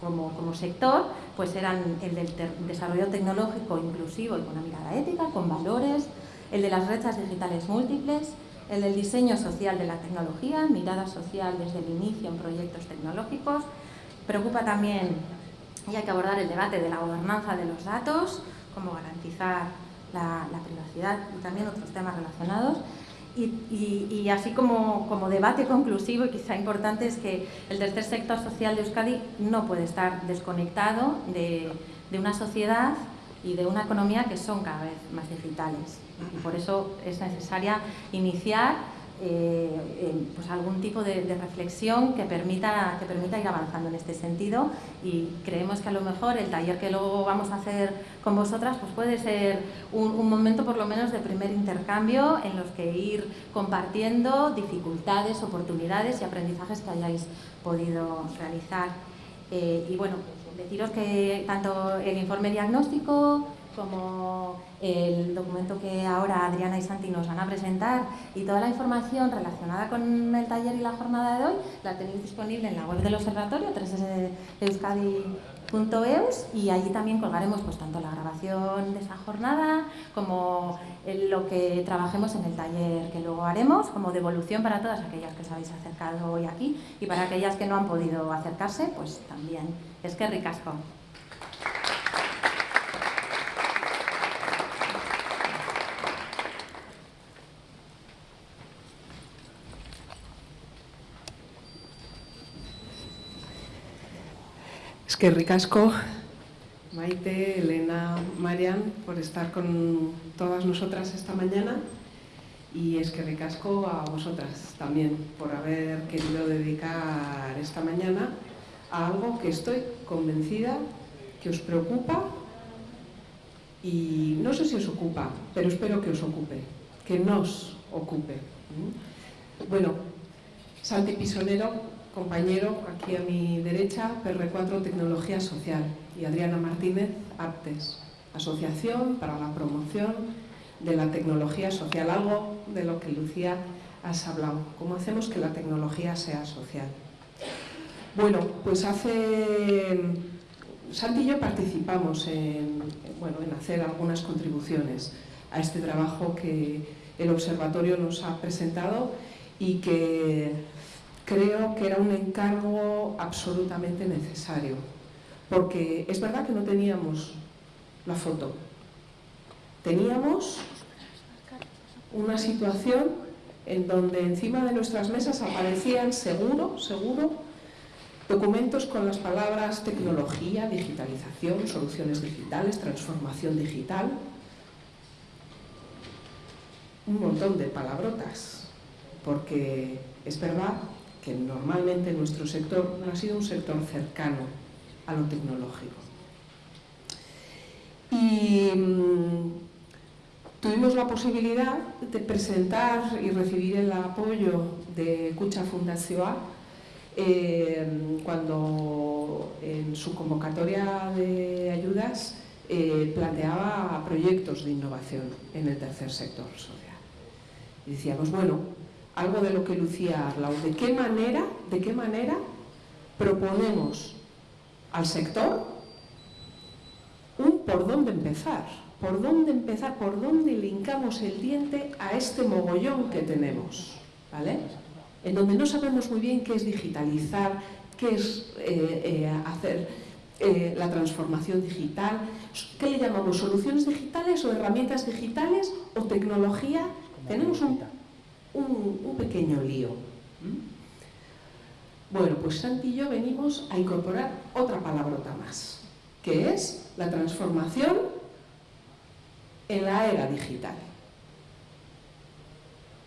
[SPEAKER 1] como, como, sector, pues eran el del desarrollo tecnológico inclusivo y con una mirada ética, con valores, el de las rechas digitales múltiples, el del diseño social de la tecnología, mirada social desde el inicio en proyectos tecnológicos. Preocupa también, y hay que abordar el debate de la gobernanza de los datos, cómo garantizar la, privacidad y también otros temas relacionados. Y, así como, como, debate conclusivo y quizá importante es que el tercer sector social de Euskadi no puede estar desconectado de, de una sociedad y de una economía que son cada vez más digitales. Y por eso es necesaria iniciar eh, pues algún tipo de, reflexión que permita, que permita ir avanzando en este sentido y creemos que a lo mejor el taller que luego vamos a hacer con vosotras pues puede ser un, un momento por lo menos de primer intercambio en los que ir compartiendo dificultades, oportunidades y aprendizajes que hayáis podido realizar. Eh, y bueno, deciros que tanto el informe diagnóstico como el documento que ahora Adriana y Santi nos van a presentar y toda la información relacionada con el taller y la jornada de hoy la tenéis disponible en la web del observatorio, www.euskadi.eus y allí también colgaremos pues, tanto la grabación de esa jornada como lo que trabajemos en el taller que luego haremos como devolución para todas aquellas que os habéis acercado hoy aquí y para aquellas que no han podido acercarse, pues también es que ricasco.
[SPEAKER 5] Que ricasco, Maite, Elena, Marian, por estar con todas nosotras esta mañana y es que ricasco a vosotras también por haber querido dedicar esta mañana a algo que estoy convencida que os preocupa y no sé si os ocupa, pero espero que os ocupe, que nos ocupe. Bueno, Santi Pisonero compañero aquí a mi derecha, PR4 Tecnología Social y Adriana Martínez, APTES, Asociación para la Promoción de la Tecnología Social, algo de lo que Lucía has hablado, cómo hacemos que la tecnología sea social. Bueno, pues hace... Santi y yo participamos en, bueno, en hacer algunas contribuciones a este trabajo que el observatorio nos ha presentado y que creo que era un encargo absolutamente necesario, porque es verdad que no teníamos la foto, teníamos una situación en donde encima de nuestras mesas aparecían seguro, seguro, documentos con las palabras tecnología, digitalización, soluciones digitales, transformación digital, un montón de palabrotas, porque es verdad que normalmente nuestro sector no ha sido un sector cercano a lo tecnológico. Y mm, tuvimos la posibilidad de presentar y recibir el apoyo de Cucha Fundación eh, cuando en su convocatoria de ayudas eh, planteaba proyectos de innovación en el tercer sector social. Decíamos, bueno, algo de lo que Lucía ha hablado. ¿De qué manera, de qué manera proponemos al sector un por dónde empezar? ¿Por dónde empezar? ¿Por dónde linkamos el diente a este mogollón que tenemos? ¿Vale? En donde no sabemos muy bien qué es digitalizar, qué es eh, eh, hacer eh, la transformación digital, ¿qué le llamamos? ¿Soluciones digitales o herramientas digitales o tecnología? Tenemos un un, pequeño lío. Bueno, pues Santi y yo venimos a incorporar otra palabrota más, que es la transformación en la era digital.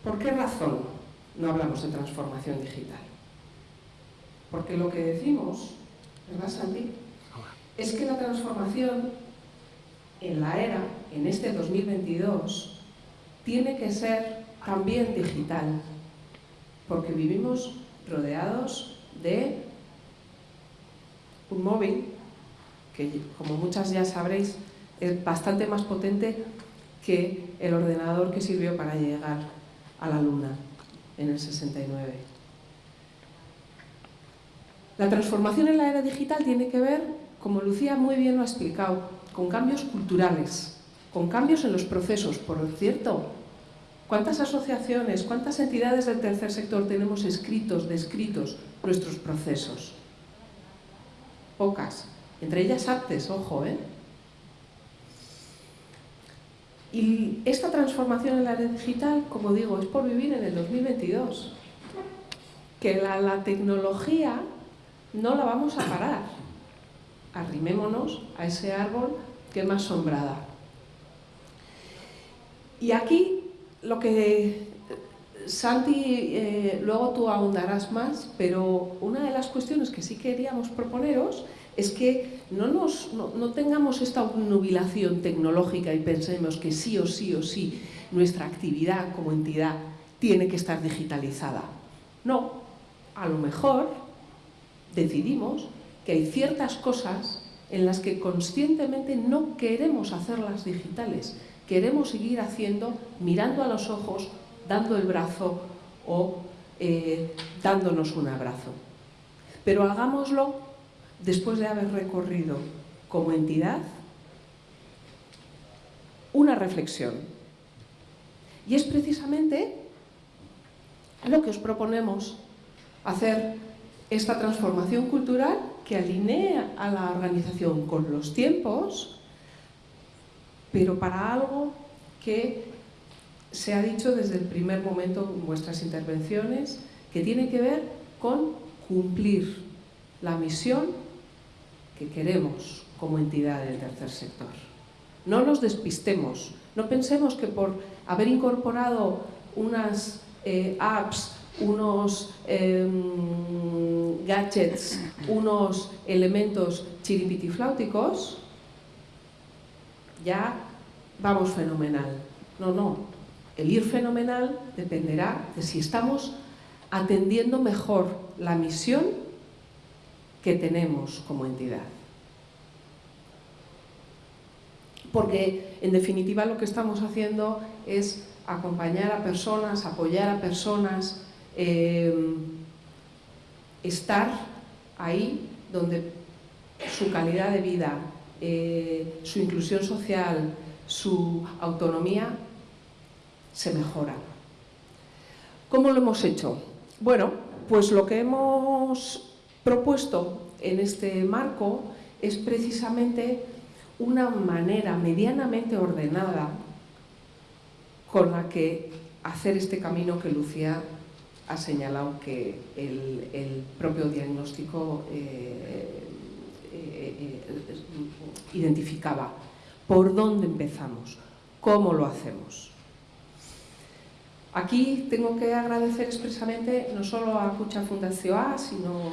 [SPEAKER 5] ¿Por qué razón no hablamos de transformación digital? Porque lo que decimos, ¿verdad Santi? Es que la transformación en la era, en este 2022, tiene que ser también digital, porque vivimos rodeados de un móvil que, como muchas ya sabréis, es bastante más potente que el ordenador que sirvió para llegar a la Luna en el 69. La transformación en la era digital tiene que ver, como Lucía muy bien lo ha explicado, con cambios culturales, con cambios en los procesos. Por cierto, ¿cuántas asociaciones, cuántas entidades del tercer sector tenemos escritos, descritos nuestros procesos? Pocas. Entre ellas artes, ojo, ¿eh? Y esta transformación en la red digital, como digo, es por vivir en el 2022. Que la, la tecnología no la vamos a parar. Arrimémonos a ese árbol que es más sombrada. Y aquí lo que Santi, eh, luego tú ahondarás más, pero una de las cuestiones que sí queríamos proponeros es que no, nos, no, no tengamos esta obnubilación tecnológica y pensemos que sí o sí o sí nuestra actividad como entidad tiene que estar digitalizada. No, a lo mejor decidimos que hay ciertas cosas en las que conscientemente no queremos hacerlas digitales, queremos seguir haciendo mirando a los ojos, dando el brazo o eh, dándonos un abrazo. Pero hagámoslo después de haber recorrido como entidad una reflexión. Y es precisamente lo que os proponemos, hacer esta transformación cultural que alinea a la organización con los tiempos, pero para algo que se ha dicho desde el primer momento en vuestras intervenciones, que tiene que ver con cumplir la misión que queremos como entidad del tercer sector. No nos despistemos, no pensemos que por haber incorporado unas eh, apps, unos eh, gadgets, unos elementos chiripitifláuticos, ya vamos fenomenal. No, no. El ir fenomenal dependerá de si estamos atendiendo mejor la misión que tenemos como entidad. Porque, en definitiva, lo que estamos haciendo es acompañar a personas, apoyar a personas, eh, estar ahí donde su calidad de vida, eh, su inclusión social, su autonomía se mejora. ¿Cómo lo hemos hecho? Bueno, pues lo que hemos propuesto en este marco es precisamente una manera medianamente ordenada con la que hacer este camino que Lucía ha señalado que el, propio diagnóstico eh, eh, eh, identificaba. ¿Por dónde empezamos? ¿Cómo lo hacemos? Aquí tengo que agradecer expresamente no solo a Cucha Fundación A, sino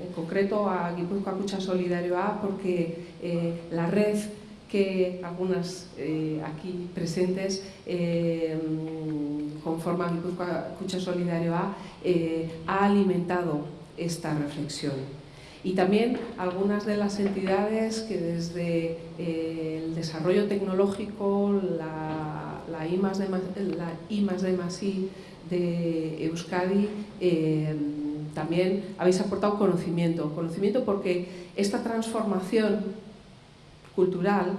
[SPEAKER 5] en concreto a Guipúzcoa Cucha Solidario A, porque eh, la red que algunas aquí presentes conforman Guipúzcoa Cucha Solidario A, ha alimentado esta reflexión. Y también algunas de las entidades que desde eh, el desarrollo tecnológico, la, la, I, más de, la I más de Euskadi, eh, también habéis aportado conocimiento. Conocimiento porque esta transformación cultural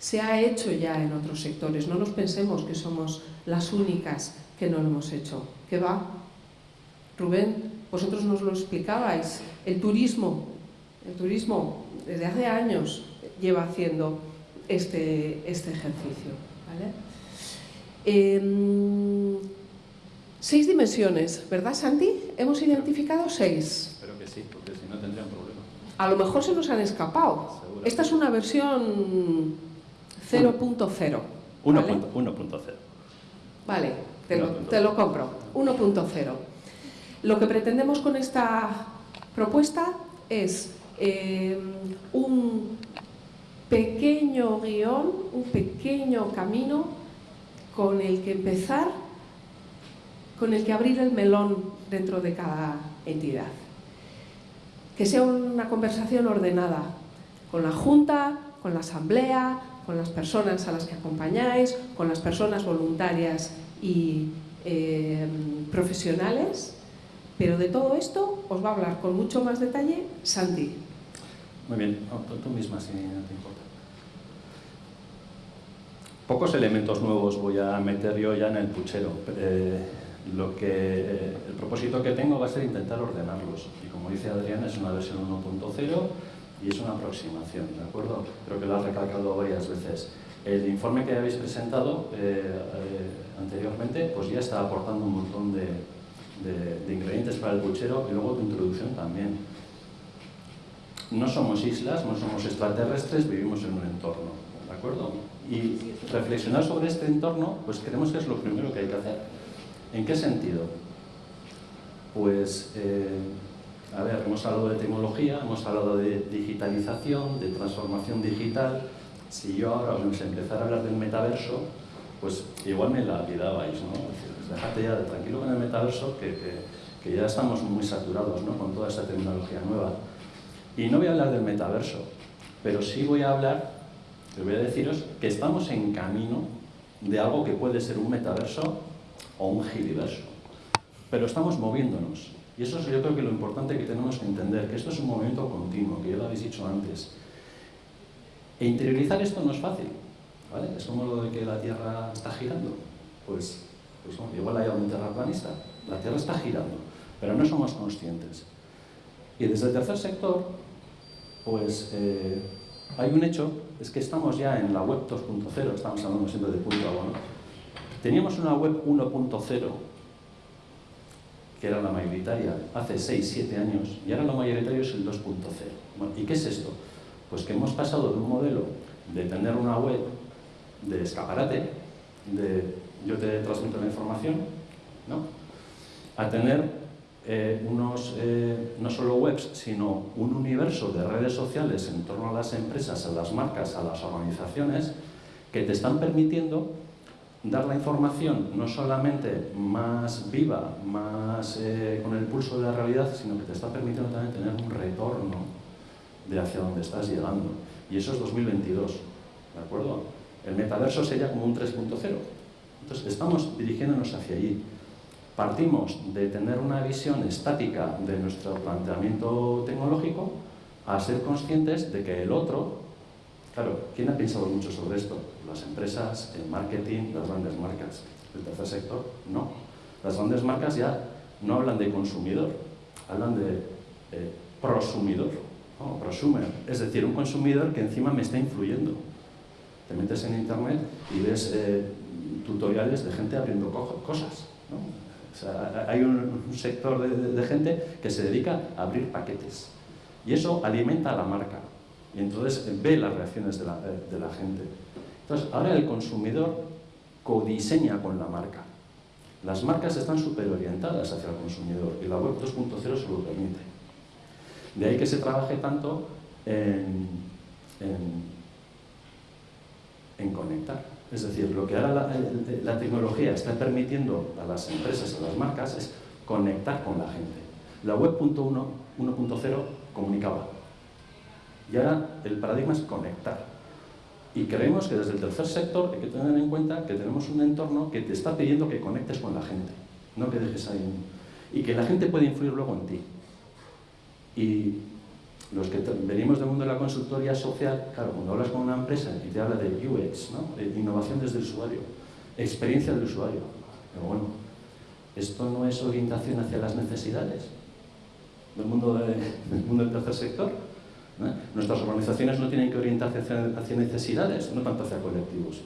[SPEAKER 5] se ha hecho ya en otros sectores. No nos pensemos que somos las únicas que no lo hemos hecho. ¿Qué va? Rubén, vosotros nos lo explicabais. El turismo, el turismo desde hace años lleva haciendo este, este ejercicio. ¿vale? Eh, seis dimensiones, ¿verdad Santi? Hemos identificado seis.
[SPEAKER 6] Espero que sí, porque si no tendrían problema.
[SPEAKER 5] A lo mejor se nos han escapado.
[SPEAKER 6] Seguro.
[SPEAKER 5] Esta es una versión 0.0, ¿vale?
[SPEAKER 6] 1.0.
[SPEAKER 5] Vale, te lo,
[SPEAKER 6] 1.0.
[SPEAKER 5] te lo compro. 1.0. Lo que pretendemos con esta propuesta es eh, un pequeño guion, un pequeño camino con el que empezar, con el que abrir el melón dentro de cada entidad. Que sea una conversación ordenada con la Junta, con la Asamblea, con las personas a las que acompañáis, con las personas voluntarias y eh, profesionales, pero de todo esto os va a hablar con mucho más detalle Santi.
[SPEAKER 6] Muy bien, tú misma si no te importa. Pocos elementos nuevos voy a meter yo ya en el puchero. Eh, lo que, eh, el propósito que tengo va a ser intentar ordenarlos. Y como dice Adrián, es una versión 1.0 y es una aproximación, ¿de acuerdo? Creo que lo has recalcado varias veces. El informe que habéis presentado eh, eh, anteriormente pues ya está aportando un montón de, de- de ingredientes para el puchero y luego tu introducción también. No somos islas, no somos extraterrestres, vivimos en un entorno, ¿de acuerdo? Y reflexionar sobre este entorno, pues creemos que es lo primero que hay que hacer. ¿En qué sentido? Pues, eh, a ver, hemos hablado de tecnología, hemos hablado de digitalización, de transformación digital. Si yo ahora os empezara a hablar del metaverso, pues igual me la olvidabais, ¿no? Pues ya tranquilo con el metaverso, que, que- ya estamos muy saturados ¿no? con toda esta tecnología nueva. Y no voy a hablar del metaverso, pero sí voy a hablar, les voy a deciros que estamos en camino de algo que puede ser un metaverso o un giliverso. Pero estamos moviéndonos. Y eso es yo creo que lo importante que tenemos que entender, que esto es un movimiento continuo, que ya lo habéis dicho antes. E interiorizar esto no es fácil. ¿Vale? Es como lo de que la Tierra está girando. Pues, pues igual hay algún terraplanista. La Tierra está girando, pero no somos conscientes. Y desde el tercer sector, pues eh, hay un hecho, es que estamos ya en la web 2.0, estamos hablando siempre de punto a ¿no? Teníamos una web 1.0, que era la mayoritaria, hace 6, 7 años, y ahora lo mayoritario es el 2.0. Bueno, ¿Y qué es esto? Pues que hemos pasado de un modelo de tener una web de escaparate, de yo te transmito la información, ¿no? a tener eh, unos, eh, no solo webs, sino un universo de redes sociales en torno a las empresas, a las marcas, a las organizaciones, que te están permitiendo dar la información no solamente más viva, más eh, con el pulso de la realidad, sino que te está permitiendo también tener un retorno de hacia dónde estás llegando. Y eso es 2022, ¿de acuerdo? El metaverso sería como un 3.0. Entonces, estamos dirigiéndonos hacia allí. Partimos de tener una visión estática de nuestro planteamiento tecnológico a ser conscientes de que el otro, claro, ¿quién ha pensado mucho sobre esto? Las empresas, el marketing, las grandes marcas. El tercer sector, no. Las grandes marcas ya no hablan de consumidor, hablan de eh, prosumidor, ¿no? prosumer, es decir, un consumidor que encima me está influyendo. Te metes en internet y ves eh, tutoriales de gente abriendo co- cosas. ¿no? O sea, hay un, sector de, gente que se dedica a abrir paquetes. Y eso alimenta a la marca. Y entonces eh, ve las reacciones de la, eh, de la gente. Entonces, ahora el consumidor codiseña con la marca. Las marcas están súper orientadas hacia el consumidor y la web 2.0 se lo permite. De ahí que se trabaje tanto en, en, en conectar. Es decir, lo que ahora la, el- la tecnología está permitiendo a las empresas, a las marcas, es conectar con la gente. La web 1.1 1.0 comunicaba. Y ahora el paradigma es conectar. Y creemos que desde el tercer sector hay que tener en cuenta que tenemos un entorno que te está pidiendo que conectes con la gente, no que dejes ahí. Y que la gente puede influir luego en ti. Y los que venimos del mundo de la consultoría social, claro, cuando hablas con una empresa y te habla de UX, ¿no? innovación desde el usuario, experiencia del usuario, pero bueno, esto no es orientación hacia las necesidades del mundo, de- del mundo del tercer sector. Nuestras organizaciones no tienen que orientarse hacia, hacia necesidades, no tanto hacia colectivos.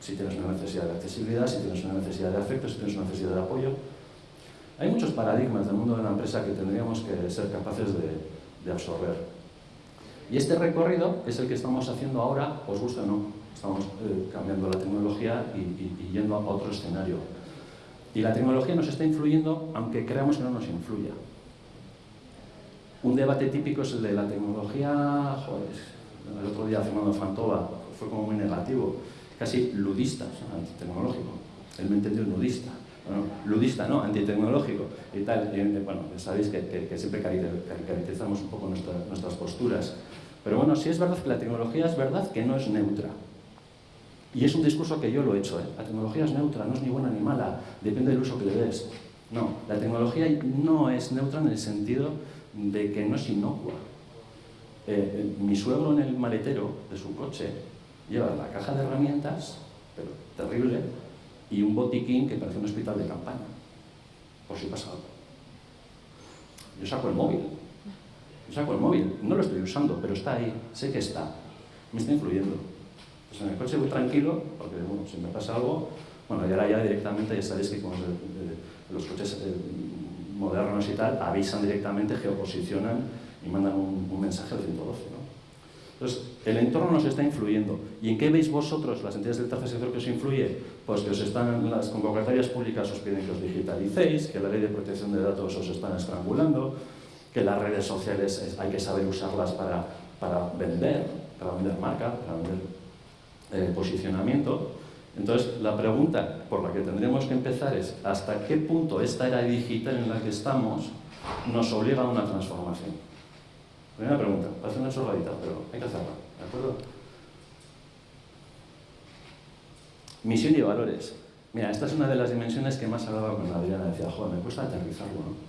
[SPEAKER 6] Si tienes una necesidad de accesibilidad, si tienes una necesidad de afecto, si tienes una necesidad de apoyo. Hay muchos paradigmas del mundo de la empresa que tendríamos que ser capaces de, de absorber. Y este recorrido es el que estamos haciendo ahora, os gusta o no. Estamos eh, cambiando la tecnología y, y, yendo a otro escenario. Y la tecnología nos está influyendo, aunque creamos que no nos influya. Un debate típico es el de la tecnología, joder, el otro día Fernando Fantova fue como muy negativo, casi ludista, antitecnológico. Él me entendió nudista. Ludista, ¿no? Antitecnológico y tal. Y, bueno, sabéis que, que, siempre caracterizamos un poco nuestras posturas. Pero bueno, sí es verdad que la tecnología es verdad que no es neutra. Y es un discurso que yo lo he hecho. ¿eh? La tecnología es neutra, no es ni buena ni mala, depende del uso que le des. No, la tecnología no es neutra en el sentido de que no es inocua. Eh, eh, mi suegro en el maletero de su coche lleva la caja de herramientas, pero terrible, y un botiquín que parece un hospital de campaña, por si pasa algo. Yo saco el móvil, yo saco el móvil, no lo estoy usando, pero está ahí, sé que está, me está influyendo. Pues en el coche voy tranquilo, porque si me pasa algo, bueno, y ahora ya directamente, ya sabéis que con los coches eh, modernos y tal, avisan directamente, geoposicionan y mandan un, mensaje al 112. ¿no? Entonces, el entorno nos está influyendo. ¿Y en qué veis vosotros, las entidades del tercer sector, que os influye? Pues que os están, las convocatorias públicas os piden que os digitalicéis, que la ley de protección de datos os están estrangulando, que las redes sociales hay que saber usarlas para, para vender, para vender marca, para vender eh, posicionamiento. Entonces, la pregunta por la que tendremos que empezar es ¿hasta qué punto esta era digital en la que estamos nos obliga a una transformación? Primera pregunta, parece una chorradita, pero hay que hacerla, ¿de acuerdo? Misión y valores. Mira, esta es una de las dimensiones que más hablaba con Adriana. Decía, joder, me cuesta aterrizarlo, ¿no?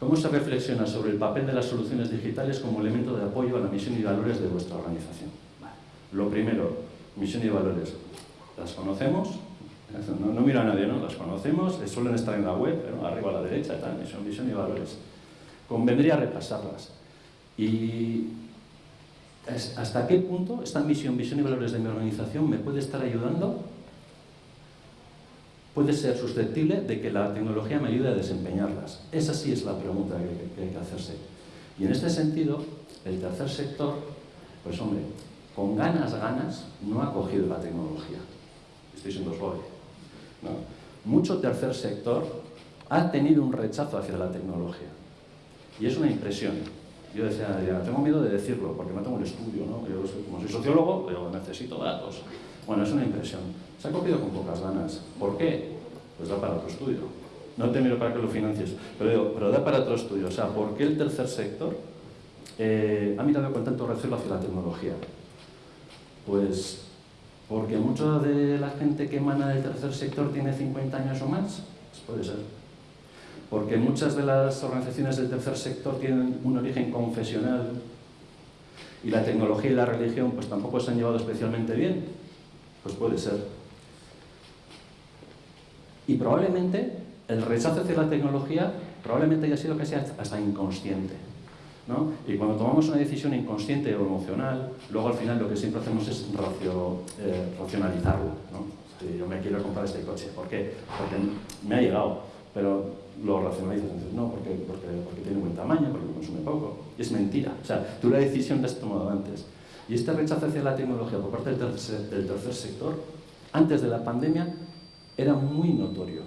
[SPEAKER 6] ¿Cómo se reflexiona sobre el papel de las soluciones digitales como elemento de apoyo a la misión y valores de vuestra organización? Lo primero, misión y valores. ¿Las conocemos? No, miro a nadie, ¿no? Las conocemos, suelen estar en la web, arriba a la derecha, tal, misión, misión y valores. Convendría repasarlas. Y ¿hasta qué punto esta misión, visión y valores de mi organización me puede estar ayudando? Puede ser susceptible de que la tecnología me ayude a desempeñarlas. Esa sí es la pregunta que, hay que hacerse. Y en este sentido, el tercer sector, pues hombre, con ganas, ganas, no ha cogido la tecnología. Estoy siendo suave. Mucho tercer sector ha tenido un rechazo hacia la tecnología. Y es una impresión. Yo decía, tengo miedo de decirlo, porque no tengo el estudio, ¿no? Yo, como soy sociólogo, yo necesito datos. Bueno, es una impresión. Se ha cogido con pocas ganas. ¿Por qué? Pues da para otro estudio. No te miro para que lo financies, pero, pero da para otro estudio. O sea, ¿por qué el tercer sector eh, ha mirado con tanto recelo hacia la tecnología? Pues porque mucha de la gente que emana del tercer sector tiene 50 años o más, pues puede ser. Porque muchas de las organizaciones del tercer sector tienen un origen confesional y la tecnología y la religión pues tampoco se han llevado especialmente bien, pues puede ser. Y probablemente el rechazo hacia la tecnología probablemente haya sido casi hasta inconsciente. Y cuando tomamos una decisión inconsciente o emocional, luego al final lo que siempre hacemos es eh, racionalizarlo. Si yo me quiero comprar este coche, ¿por qué? Porque me ha llegado, pero lo racionalizas, entonces no, porque, porque, porque tiene buen tamaño, porque consume poco. Es mentira. O sea, tú la decisión la has tomado antes. Y este rechazo hacia la tecnología por parte del tercer, del tercer sector, antes de la pandemia, era muy notorio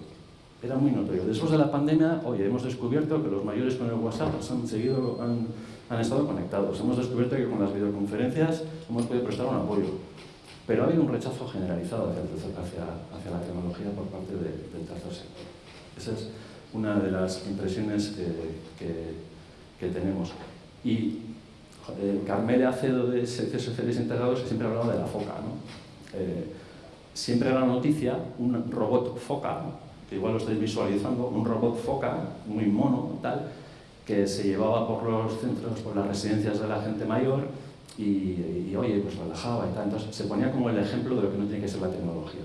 [SPEAKER 6] era muy notorio. Después de la pandemia, oye, hemos descubierto que los mayores con el WhatsApp han, seguido, han, han, estado conectados. Hemos descubierto que con las videoconferencias hemos podido prestar un apoyo. Pero ha habido un rechazo generalizado hacia, hacia, hacia la tecnología por parte del tercer sector. Esa es una de las impresiones que, que, tenemos. Y eh, Carmele Acedo de Servicios Sociales Integrados siempre hablaba de la foca. ¿no? Eh, siempre era noticia un robot foca, que igual lo estáis visualizando, un robot foca, muy mono, tal, que se llevaba por los centros, por las residencias de la gente mayor y, oye, pues relajaba y tal. Entonces se ponía como el ejemplo de lo que no tiene que ser la tecnología.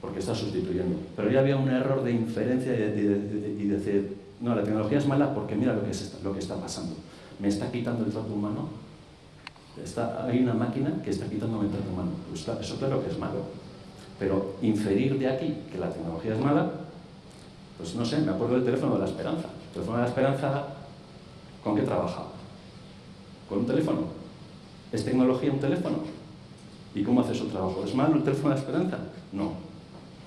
[SPEAKER 6] Porque está sustituyendo. Pero ya había un error de inferencia y, decir, no, la tecnología es mala porque mira lo que, es, lo que está pasando. Me está quitando el trato humano. Está, hay una máquina que está quitando el trato humano. Pues eso claro que es malo. Pero inferir de aquí que la tecnología es mala, pues no sé, me acuerdo del teléfono de la esperanza. El teléfono de la esperanza, ¿con qué trabajaba? ¿Con un teléfono? ¿Es tecnología un teléfono? ¿Y cómo hace su trabajo? ¿Es malo el teléfono de la esperanza? No,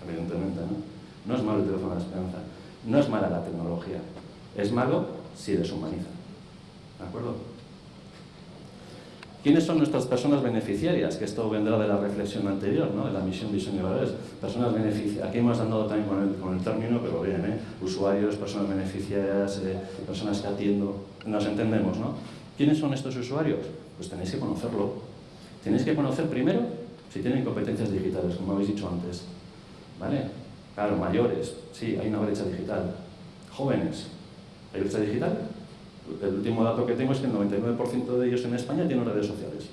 [SPEAKER 6] evidentemente no. No es malo el teléfono de la esperanza. No es mala la tecnología. Es malo si deshumaniza. ¿De acuerdo? ¿Quiénes son nuestras personas beneficiarias? Que esto vendrá de la reflexión anterior, ¿no? de la misión, visión y valores. Personas beneficiarias. Aquí hemos andado también con el, término, pero bien, ¿eh? usuarios, personas beneficiarias, eh, personas que atiendo. Nos entendemos, ¿no? ¿Quiénes son estos usuarios? Pues tenéis que conocerlo. Tenéis que conocer primero si tienen competencias digitales, como habéis dicho antes. ¿Vale? Claro, mayores, sí, hay una brecha digital. Jóvenes, ¿hay brecha digital? el último dato que tengo es que el 99% de ellos en España tienen redes sociales.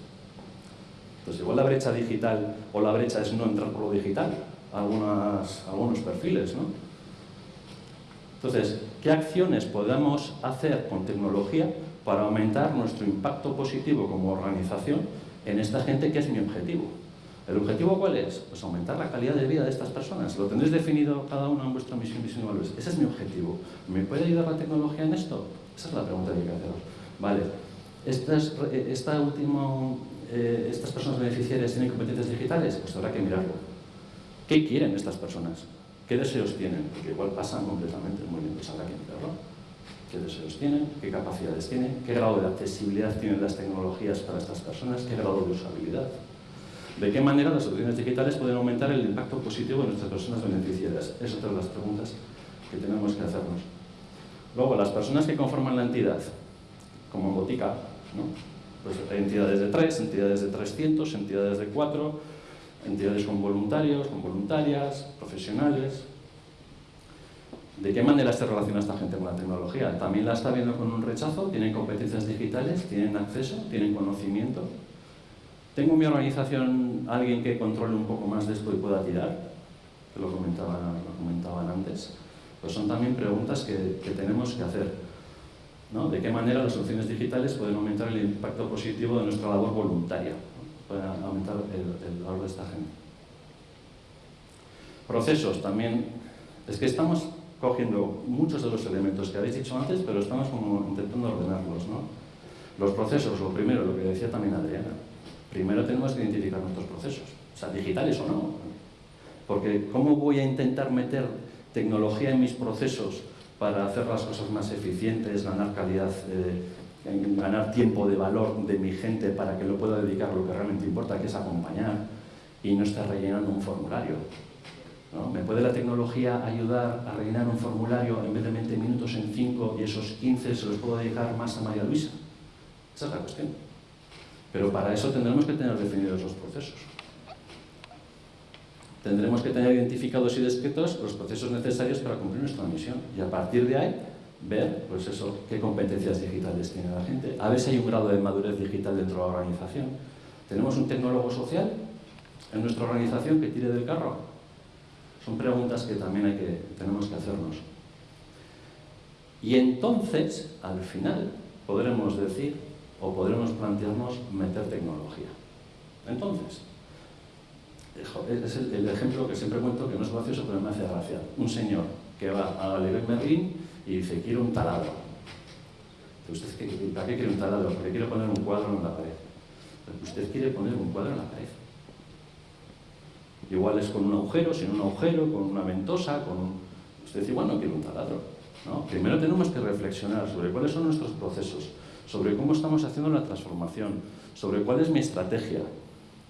[SPEAKER 6] Entonces, igual la brecha digital o la brecha es no entrar por lo digital, algunas, algunos perfiles, ¿no? Entonces, ¿qué acciones podemos hacer con tecnología para aumentar nuestro impacto positivo como organización en esta gente que es mi objetivo? ¿El objetivo cuál es? Pues aumentar la calidad de vida de estas personas. Lo tendréis definido cada uno en vuestra misión, visión y valores. Ese es mi objetivo. ¿Me puede ayudar la tecnología en esto? Esa es la pregunta que hay que haceros. Vale, estas, esta último, eh, ¿estas personas beneficiarias tienen competencias digitales? Pues habrá que mirarlo. ¿Qué quieren estas personas? ¿Qué deseos tienen? Porque igual pasan completamente muy bien, pues habrá que mirarlo. ¿Qué deseos tienen? ¿Qué capacidades tienen? ¿Qué grado de accesibilidad tienen las tecnologías para estas personas? ¿Qué grado de usabilidad? ¿De qué manera las soluciones digitales pueden aumentar el impacto positivo de nuestras personas beneficiarias? Es otra de las preguntas que tenemos que hacernos. Luego, las personas que conforman la entidad, como Botica, ¿no? pues hay entidades de 3, entidades de 300, entidades de 4, entidades con voluntarios, con voluntarias, profesionales. ¿De qué manera se relaciona esta gente con la tecnología? ¿También la está viendo con un rechazo? ¿Tienen competencias digitales? ¿Tienen acceso? ¿Tienen conocimiento? ¿Tengo en mi organización alguien que controle un poco más de esto y pueda tirar? Que lo comentaban, lo comentaban antes. Pues son también preguntas que, tenemos que hacer. ¿no? ¿De qué manera las soluciones digitales pueden aumentar el impacto positivo de nuestra labor voluntaria? Pueden aumentar el, valor de esta gente. Procesos también. Es que estamos cogiendo muchos de los elementos que habéis dicho antes, pero estamos como intentando ordenarlos. ¿no? Los procesos, lo primero, lo que decía también Adriana. Primero tenemos que identificar nuestros procesos, o sea, digitales o no. Porque ¿cómo voy a intentar meter tecnología en mis procesos para hacer las cosas más eficientes, ganar calidad, eh, ganar tiempo de valor de mi gente para que lo pueda dedicar a lo que realmente importa, que es acompañar y no estar rellenando un formulario. ¿Me puede la tecnología ayudar a rellenar un formulario en vez de 20 minutos en 5 y esos 15 se los puedo dedicar más a María Luisa? Esa es la cuestión. Pero para eso tendremos que tener definidos los procesos tendremos que tener identificados y descritos los procesos necesarios para cumplir nuestra misión y a partir de ahí ver pues eso, qué competencias digitales tiene la gente, a ver si hay un grado de madurez digital dentro de la organización. ¿Tenemos un tecnólogo social en nuestra organización que tire del carro? Son preguntas que también hay que, tenemos que hacernos. Y entonces, al final, podremos decir o podremos plantearnos meter tecnología. Entonces, es el, ejemplo que siempre cuento, que no es gracioso, pero me hace gracia. Un señor que va a Leroy Merlin y dice, quiero un taladro. ¿Usted ¿Para qué quiere un taladro? Porque quiere poner un cuadro en la pared. Usted quiere poner un cuadro en la pared. Igual es con un agujero, sin un agujero, con una ventosa, con Usted dice, igual no quiere un taladro. ¿no? Primero tenemos que reflexionar sobre cuáles son nuestros procesos, sobre cómo estamos haciendo la transformación, sobre cuál es mi estrategia.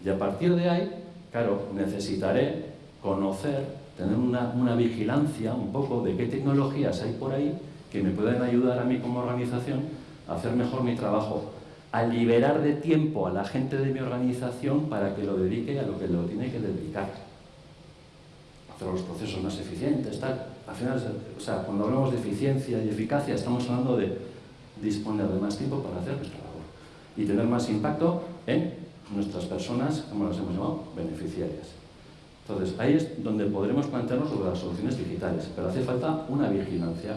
[SPEAKER 6] Y a partir de ahí claro, necesitaré conocer, tener una, vigilancia un poco de qué tecnologías hay por ahí que me pueden ayudar a mí como organización a hacer mejor mi trabajo, a liberar de tiempo a la gente de mi organización para que lo dedique a lo que lo tiene que dedicar. Hacer los procesos más eficientes, tal. Al final, o sea, cuando hablamos de eficiencia y eficacia, estamos hablando de disponer de más tiempo para hacer nuestra labor y tener más impacto en nuestras personas, como las hemos llamado, beneficiarias. Entonces, ahí es donde podremos plantearnos sobre las soluciones digitales, pero hace falta una vigilancia,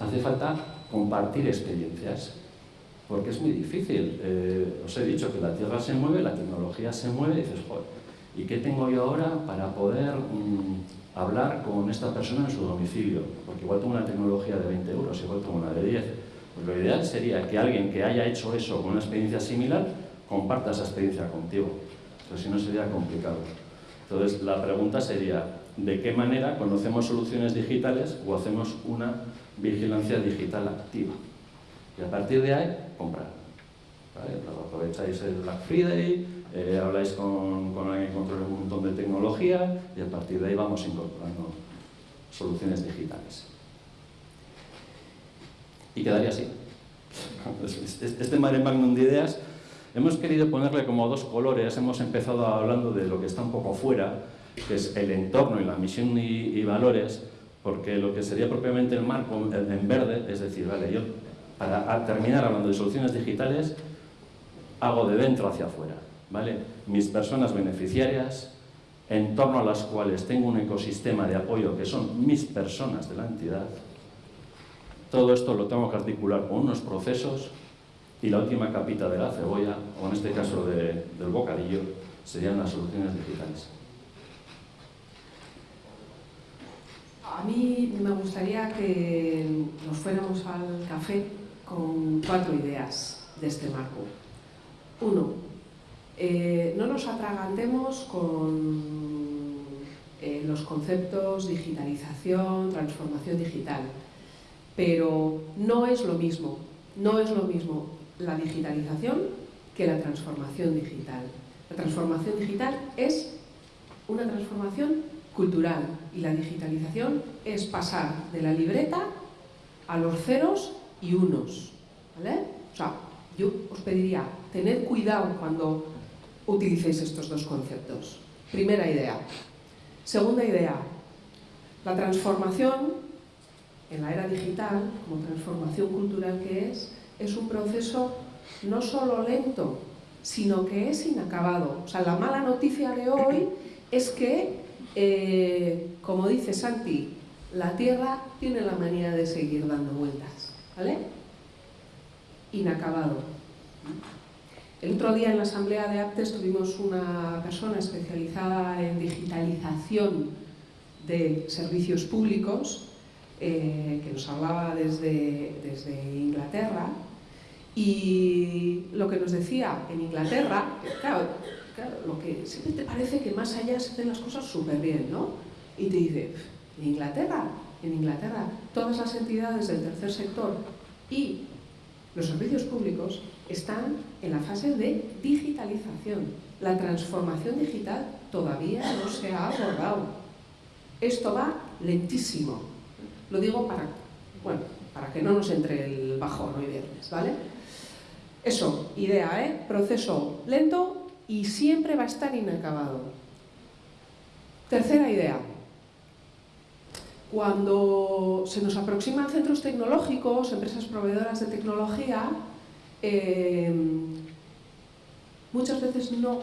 [SPEAKER 6] hace falta compartir experiencias, porque es muy difícil. Eh, os he dicho que la Tierra se mueve, la tecnología se mueve, y dices, joder, ¿y qué tengo yo ahora para poder mm, hablar con esta persona en su domicilio? Porque igual tengo una tecnología de 20 euros, igual tengo una de 10. Lo ideal sería que alguien que haya hecho eso con una experiencia similar comparta esa experiencia contigo. Entonces, si no, sería complicado. Entonces, la pregunta sería, ¿de qué manera conocemos soluciones digitales o hacemos una vigilancia digital activa? Y a partir de ahí, comprar. Aprovecháis el Black Friday, eh, habláis con, con alguien que controla un montón de tecnología y a partir de ahí vamos incorporando soluciones digitales. Y quedaría así. Este mare magnum de ideas hemos querido ponerle como dos colores, hemos empezado hablando de lo que está un poco fuera, que es el entorno y la misión y, valores, porque lo que sería propiamente el marco en verde, es decir, vale, yo para terminar hablando de soluciones digitales, hago de dentro hacia afuera, ¿vale? Mis personas beneficiarias, en torno a las cuales tengo un ecosistema de apoyo que son mis personas de la entidad, todo esto lo tengo que articular con unos procesos y la última capita de la cebolla, o en este caso del bocadillo, serían las soluciones digitales.
[SPEAKER 5] A mí me gustaría que nos fuéramos al café con cuatro ideas de este marco. Uno, eh, no nos atragantemos con eh, los conceptos digitalización, transformación digital. Pero no es lo mismo, no es lo mismo la digitalización que la transformación digital. La transformación digital es una transformación cultural y la digitalización es pasar de la libreta a los ceros y unos. ¿vale? O sea, yo os pediría tener cuidado cuando utilicéis estos dos conceptos. Primera idea. Segunda idea, la transformación en la era digital, como transformación cultural que es, es un proceso no solo lento, sino que es inacabado. O sea, la mala noticia de hoy es que, eh, como dice Santi, la Tierra tiene la manía de seguir dando vueltas, ¿vale? Inacabado. El otro día en la Asamblea de Aptes tuvimos una persona especializada en digitalización de servicios públicos eh, que nos hablaba desde, desde Inglaterra y lo que nos decía en Inglaterra, claro, lo que siempre te parece que más allá se hacen las cosas súper bien, ¿no? Y te dice, en Inglaterra, en Inglaterra, todas las entidades del tercer sector y los servicios públicos están en la fase de digitalización. La transformación digital todavía no se ha abordado. Esto va lentísimo. Lo digo para, bueno, para que no nos entre el bajón hoy viernes, ¿vale? Eso, idea, ¿eh? Proceso lento y siempre va a estar inacabado. Tercera idea. Cuando se nos aproximan centros tecnológicos, empresas proveedoras de tecnología, eh, muchas veces no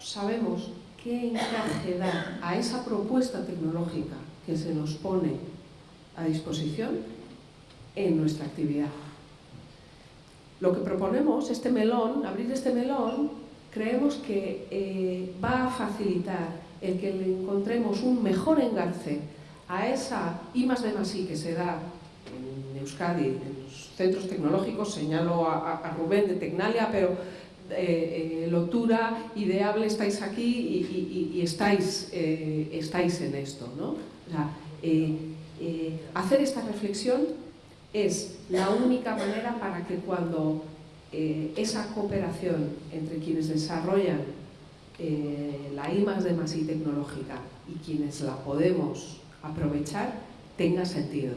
[SPEAKER 5] sabemos qué encaje dar a esa propuesta tecnológica que se nos pone a disposición en nuestra actividad. Lo que proponemos, este melón, abrir este melón, creemos que eh, va a facilitar el que le encontremos un mejor engarce a esa I más D más I que se da en Euskadi, en los centros tecnológicos, señalo a, Rubén de Tecnalia, pero eh, eh, Lotura, Ideable, estáis aquí y, estáis, estáis en esto. ¿no? Eh, hacer esta reflexión es la única manera para que cuando eh, esa cooperación entre quienes desarrollan eh, la I más de más I tecnológica y quienes la podemos aprovechar tenga sentido.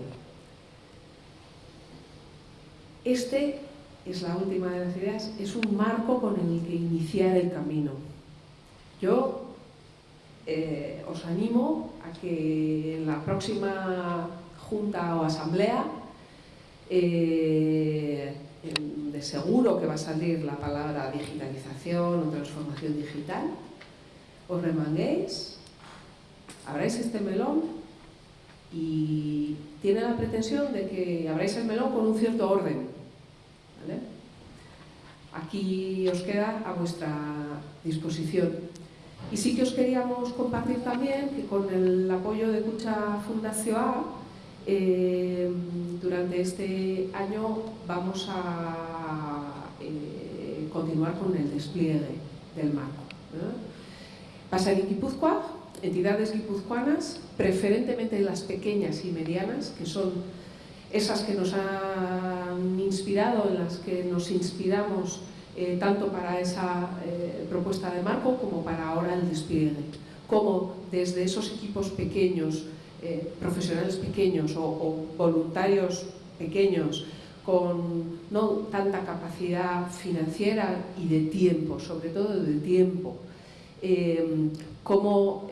[SPEAKER 5] Este es la última de las ideas, es un marco con el que iniciar el camino. Yo eh, os animo a que en la próxima junta o asamblea, eh, de seguro que va a salir la palabra digitalización o transformación digital, os remanguéis, abráis este melón y tiene la pretensión de que abráis el melón con un cierto orden. Aquí os queda a vuestra disposición. Y sí que os queríamos compartir también que con el apoyo de Cucha Fundación eh, durante este año vamos a eh, continuar con el despliegue del marco. Pasa en Guipúzcoa, entidades guipuzcoanas, preferentemente las pequeñas y medianas, que son esas que nos han inspirado, en las que nos inspiramos eh, tanto para esa eh, propuesta de marco como para ahora el despliegue. Como desde esos equipos pequeños, eh, profesionales pequeños o, o, voluntarios pequeños, con no tanta capacidad financiera y de tiempo, sobre todo de tiempo, cómo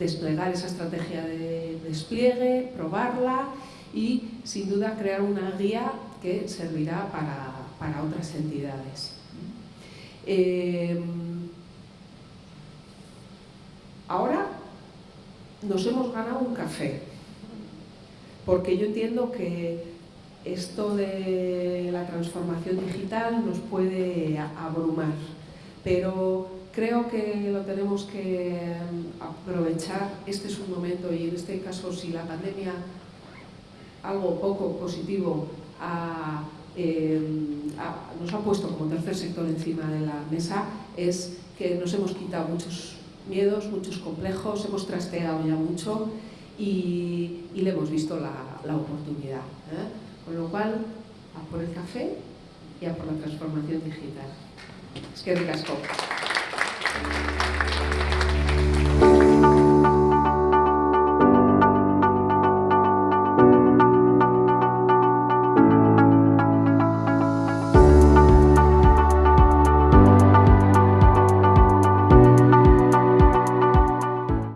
[SPEAKER 5] desplegar esa estrategia de despliegue, probarla y sin duda crear una guía que servirá para, para otras entidades. Eh, ahora nos hemos ganado un café, porque yo entiendo que esto de la transformación digital nos puede abrumar, pero creo que lo tenemos que aprovechar, este es un momento y en este caso si la pandemia algo poco positivo eh, nos ha puesto como tercer sector encima de la mesa es que nos hemos quitado muchos miedos, muchos complejos, hemos trasteado ya mucho y, le hemos visto la, oportunidad. ¿eh? Con lo cual, a por el café y a por la transformación digital. Es que ricasco.